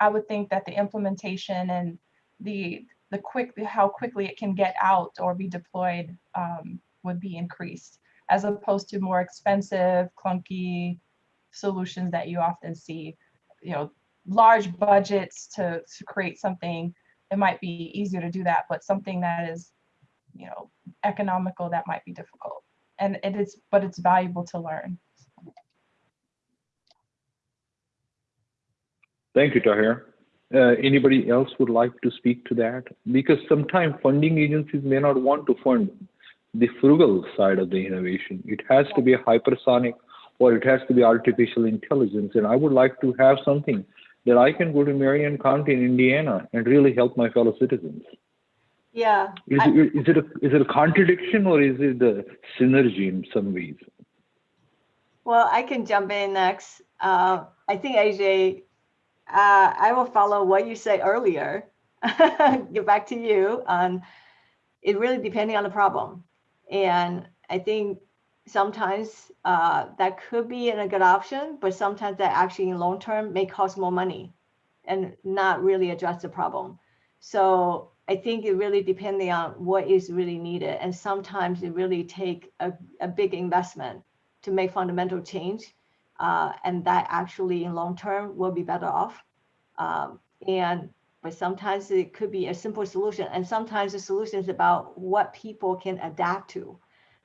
I would think that the implementation and the the quick how quickly it can get out or be deployed um, would be increased as opposed to more expensive, clunky solutions that you often see you know large budgets to to create something it might be easier to do that but something that is you know economical that might be difficult and it is but it's valuable to learn Thank you, Tahir. Uh, anybody else would like to speak to that? Because sometimes funding agencies may not want to fund the frugal side of the innovation. It has to be hypersonic or it has to be artificial intelligence. And I would like to have something that I can go to Marion County in Indiana and really help my fellow citizens. Yeah, Is I- it, is it, a, is it a contradiction or is it a synergy in some ways? well, I can jump in next. Uh, I think AJ, uh, I will follow what you said earlier. [laughs] Get back to you on it really depending on the problem. And I think sometimes uh, that could be a good option, but sometimes that actually in long term may cost more money and not really address the problem. So I think it really depending on what is really needed. And sometimes it really take a, a big investment to make fundamental change. Uh, and that actually in long term will be better off. Um, and but sometimes it could be a simple solution. And sometimes the solution is about what people can adapt to,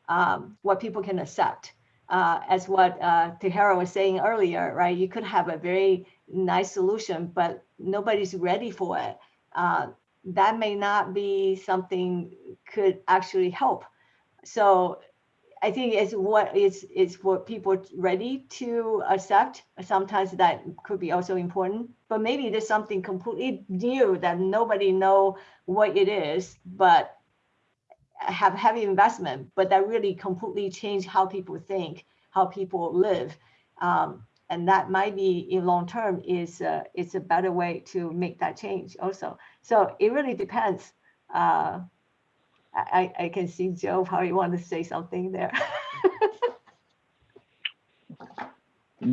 um, what people can accept. Uh, as what uh, was saying earlier, right? You could have a very nice solution, but nobody's ready for it. Uh, that may not be something could actually help. So I think it's what is is for people ready to accept. Sometimes that could be also important, but maybe there's something completely new that nobody know what it is, but have heavy investment, but that really completely change how people think, how people live. Um, and that might be in long term is uh, it's a better way to make that change also. So it really depends. Uh, I, I can see Joe probably want to say something there. [laughs]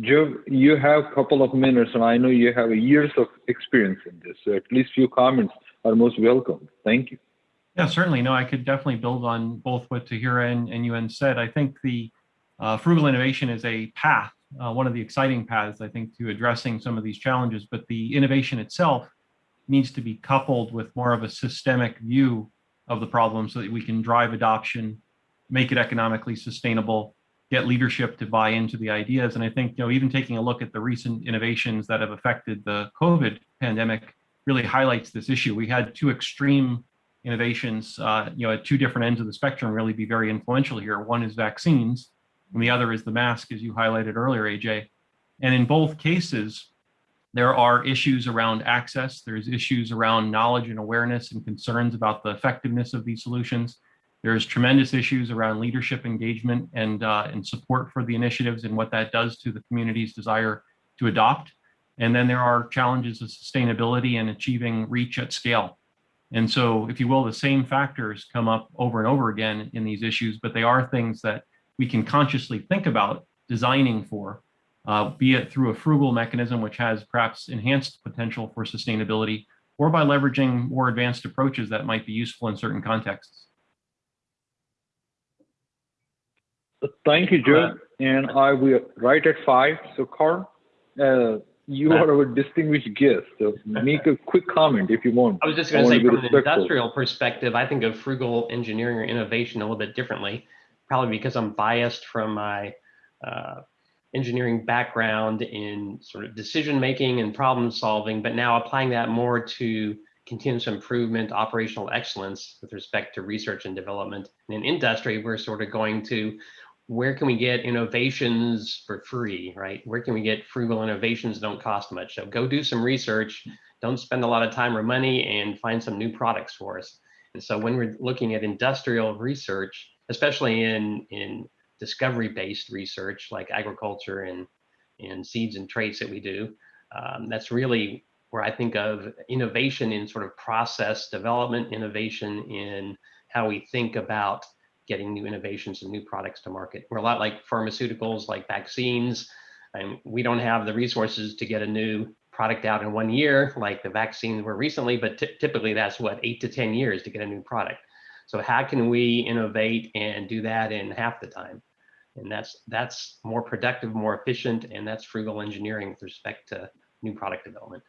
Joe, you have a couple of minutes, and I know you have years of experience in this, so at least few comments are most welcome. Thank you. Yeah, certainly. No, I could definitely build on both what Tahira and, and Yuen said. I think the uh, frugal innovation is a path, uh, one of the exciting paths, I think, to addressing some of these challenges. But the innovation itself needs to be coupled with more of a systemic view of the problem so that we can drive adoption, make it economically sustainable, get leadership to buy into the ideas. And I think, you know, even taking a look at the recent innovations that have affected the COVID pandemic really highlights this issue. We had two extreme innovations, uh, you know, at two different ends of the spectrum really be very influential here. One is vaccines, and the other is the mask, as you highlighted earlier, AJ. And in both cases, there are issues around access. There's issues around knowledge and awareness and concerns about the effectiveness of these solutions. There's tremendous issues around leadership engagement and, uh, and support for the initiatives and what that does to the community's desire to adopt. And then there are challenges of sustainability and achieving reach at scale. And so, if you will, the same factors come up over and over again in these issues, but they are things that we can consciously think about designing for, uh, be it through a frugal mechanism, which has perhaps enhanced potential for sustainability, or by leveraging more advanced approaches that might be useful in certain contexts. Thank you, Joe. And I will right at five. So, Carl, uh, you are our distinguished guest, so make a [laughs] quick comment if you want. I was just going to say, be from an industrial perspective, I think of frugal engineering or innovation a little bit differently, probably because I'm biased from my uh, engineering background in sort of decision making and problem solving, but now applying that more to continuous improvement, operational excellence with respect to research and development. And in industry, we're sort of going to where can we get innovations for free, right? Where can we get frugal innovations that don't cost much? So go do some research, don't spend a lot of time or money and find some new products for us. And so when we're looking at industrial research, especially in, in discovery-based research like agriculture and, and seeds and traits that we do, um, that's really where I think of innovation in sort of process development, innovation in how we think about getting new innovations and new products to market. We're a lot like pharmaceuticals, like vaccines, and we don't have the resources to get a new product out in one year, like the vaccines were recently, but ty- typically that's what, eight to 10 years to get a new product. So how can we innovate and do that in half the time? And that's, that's more productive, more efficient, and that's frugal engineering with respect to new product development.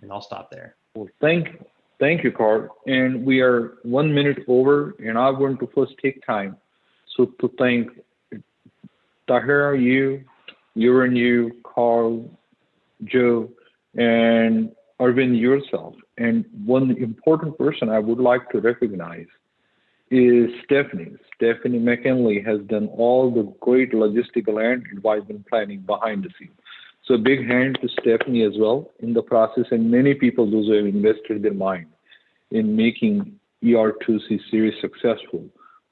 And I'll stop there. Well, thank, thank you, Carl. And we are one minute over, and I want to first take time so to thank Tahira, you, you and you, Carl, Joe, and Arvind yourself. And one important person I would like to recognize is Stephanie. Stephanie McKinley has done all the great logistical and advisement planning behind the scenes. So big hand to Stephanie as well in the process and many people those who have invested their mind in making ER2C series successful.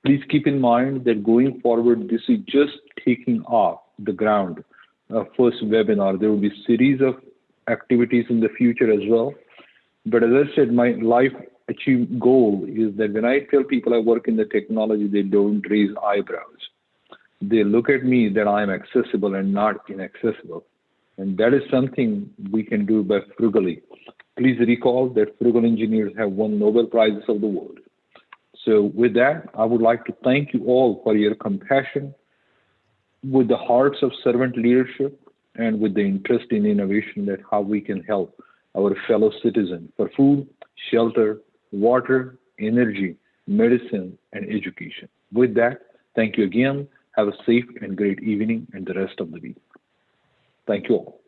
Please keep in mind that going forward, this is just taking off the ground. Uh, first webinar, there will be series of activities in the future as well. But as I said, my life achieve goal is that when I tell people I work in the technology, they don't raise eyebrows. They look at me that I am accessible and not inaccessible. And that is something we can do by frugally. Please recall that frugal engineers have won Nobel Prizes of the world. So with that, I would like to thank you all for your compassion with the hearts of servant leadership and with the interest in innovation that how we can help our fellow citizens for food, shelter, water, energy, medicine, and education. With that, thank you again. Have a safe and great evening and the rest of the week. Thank you all.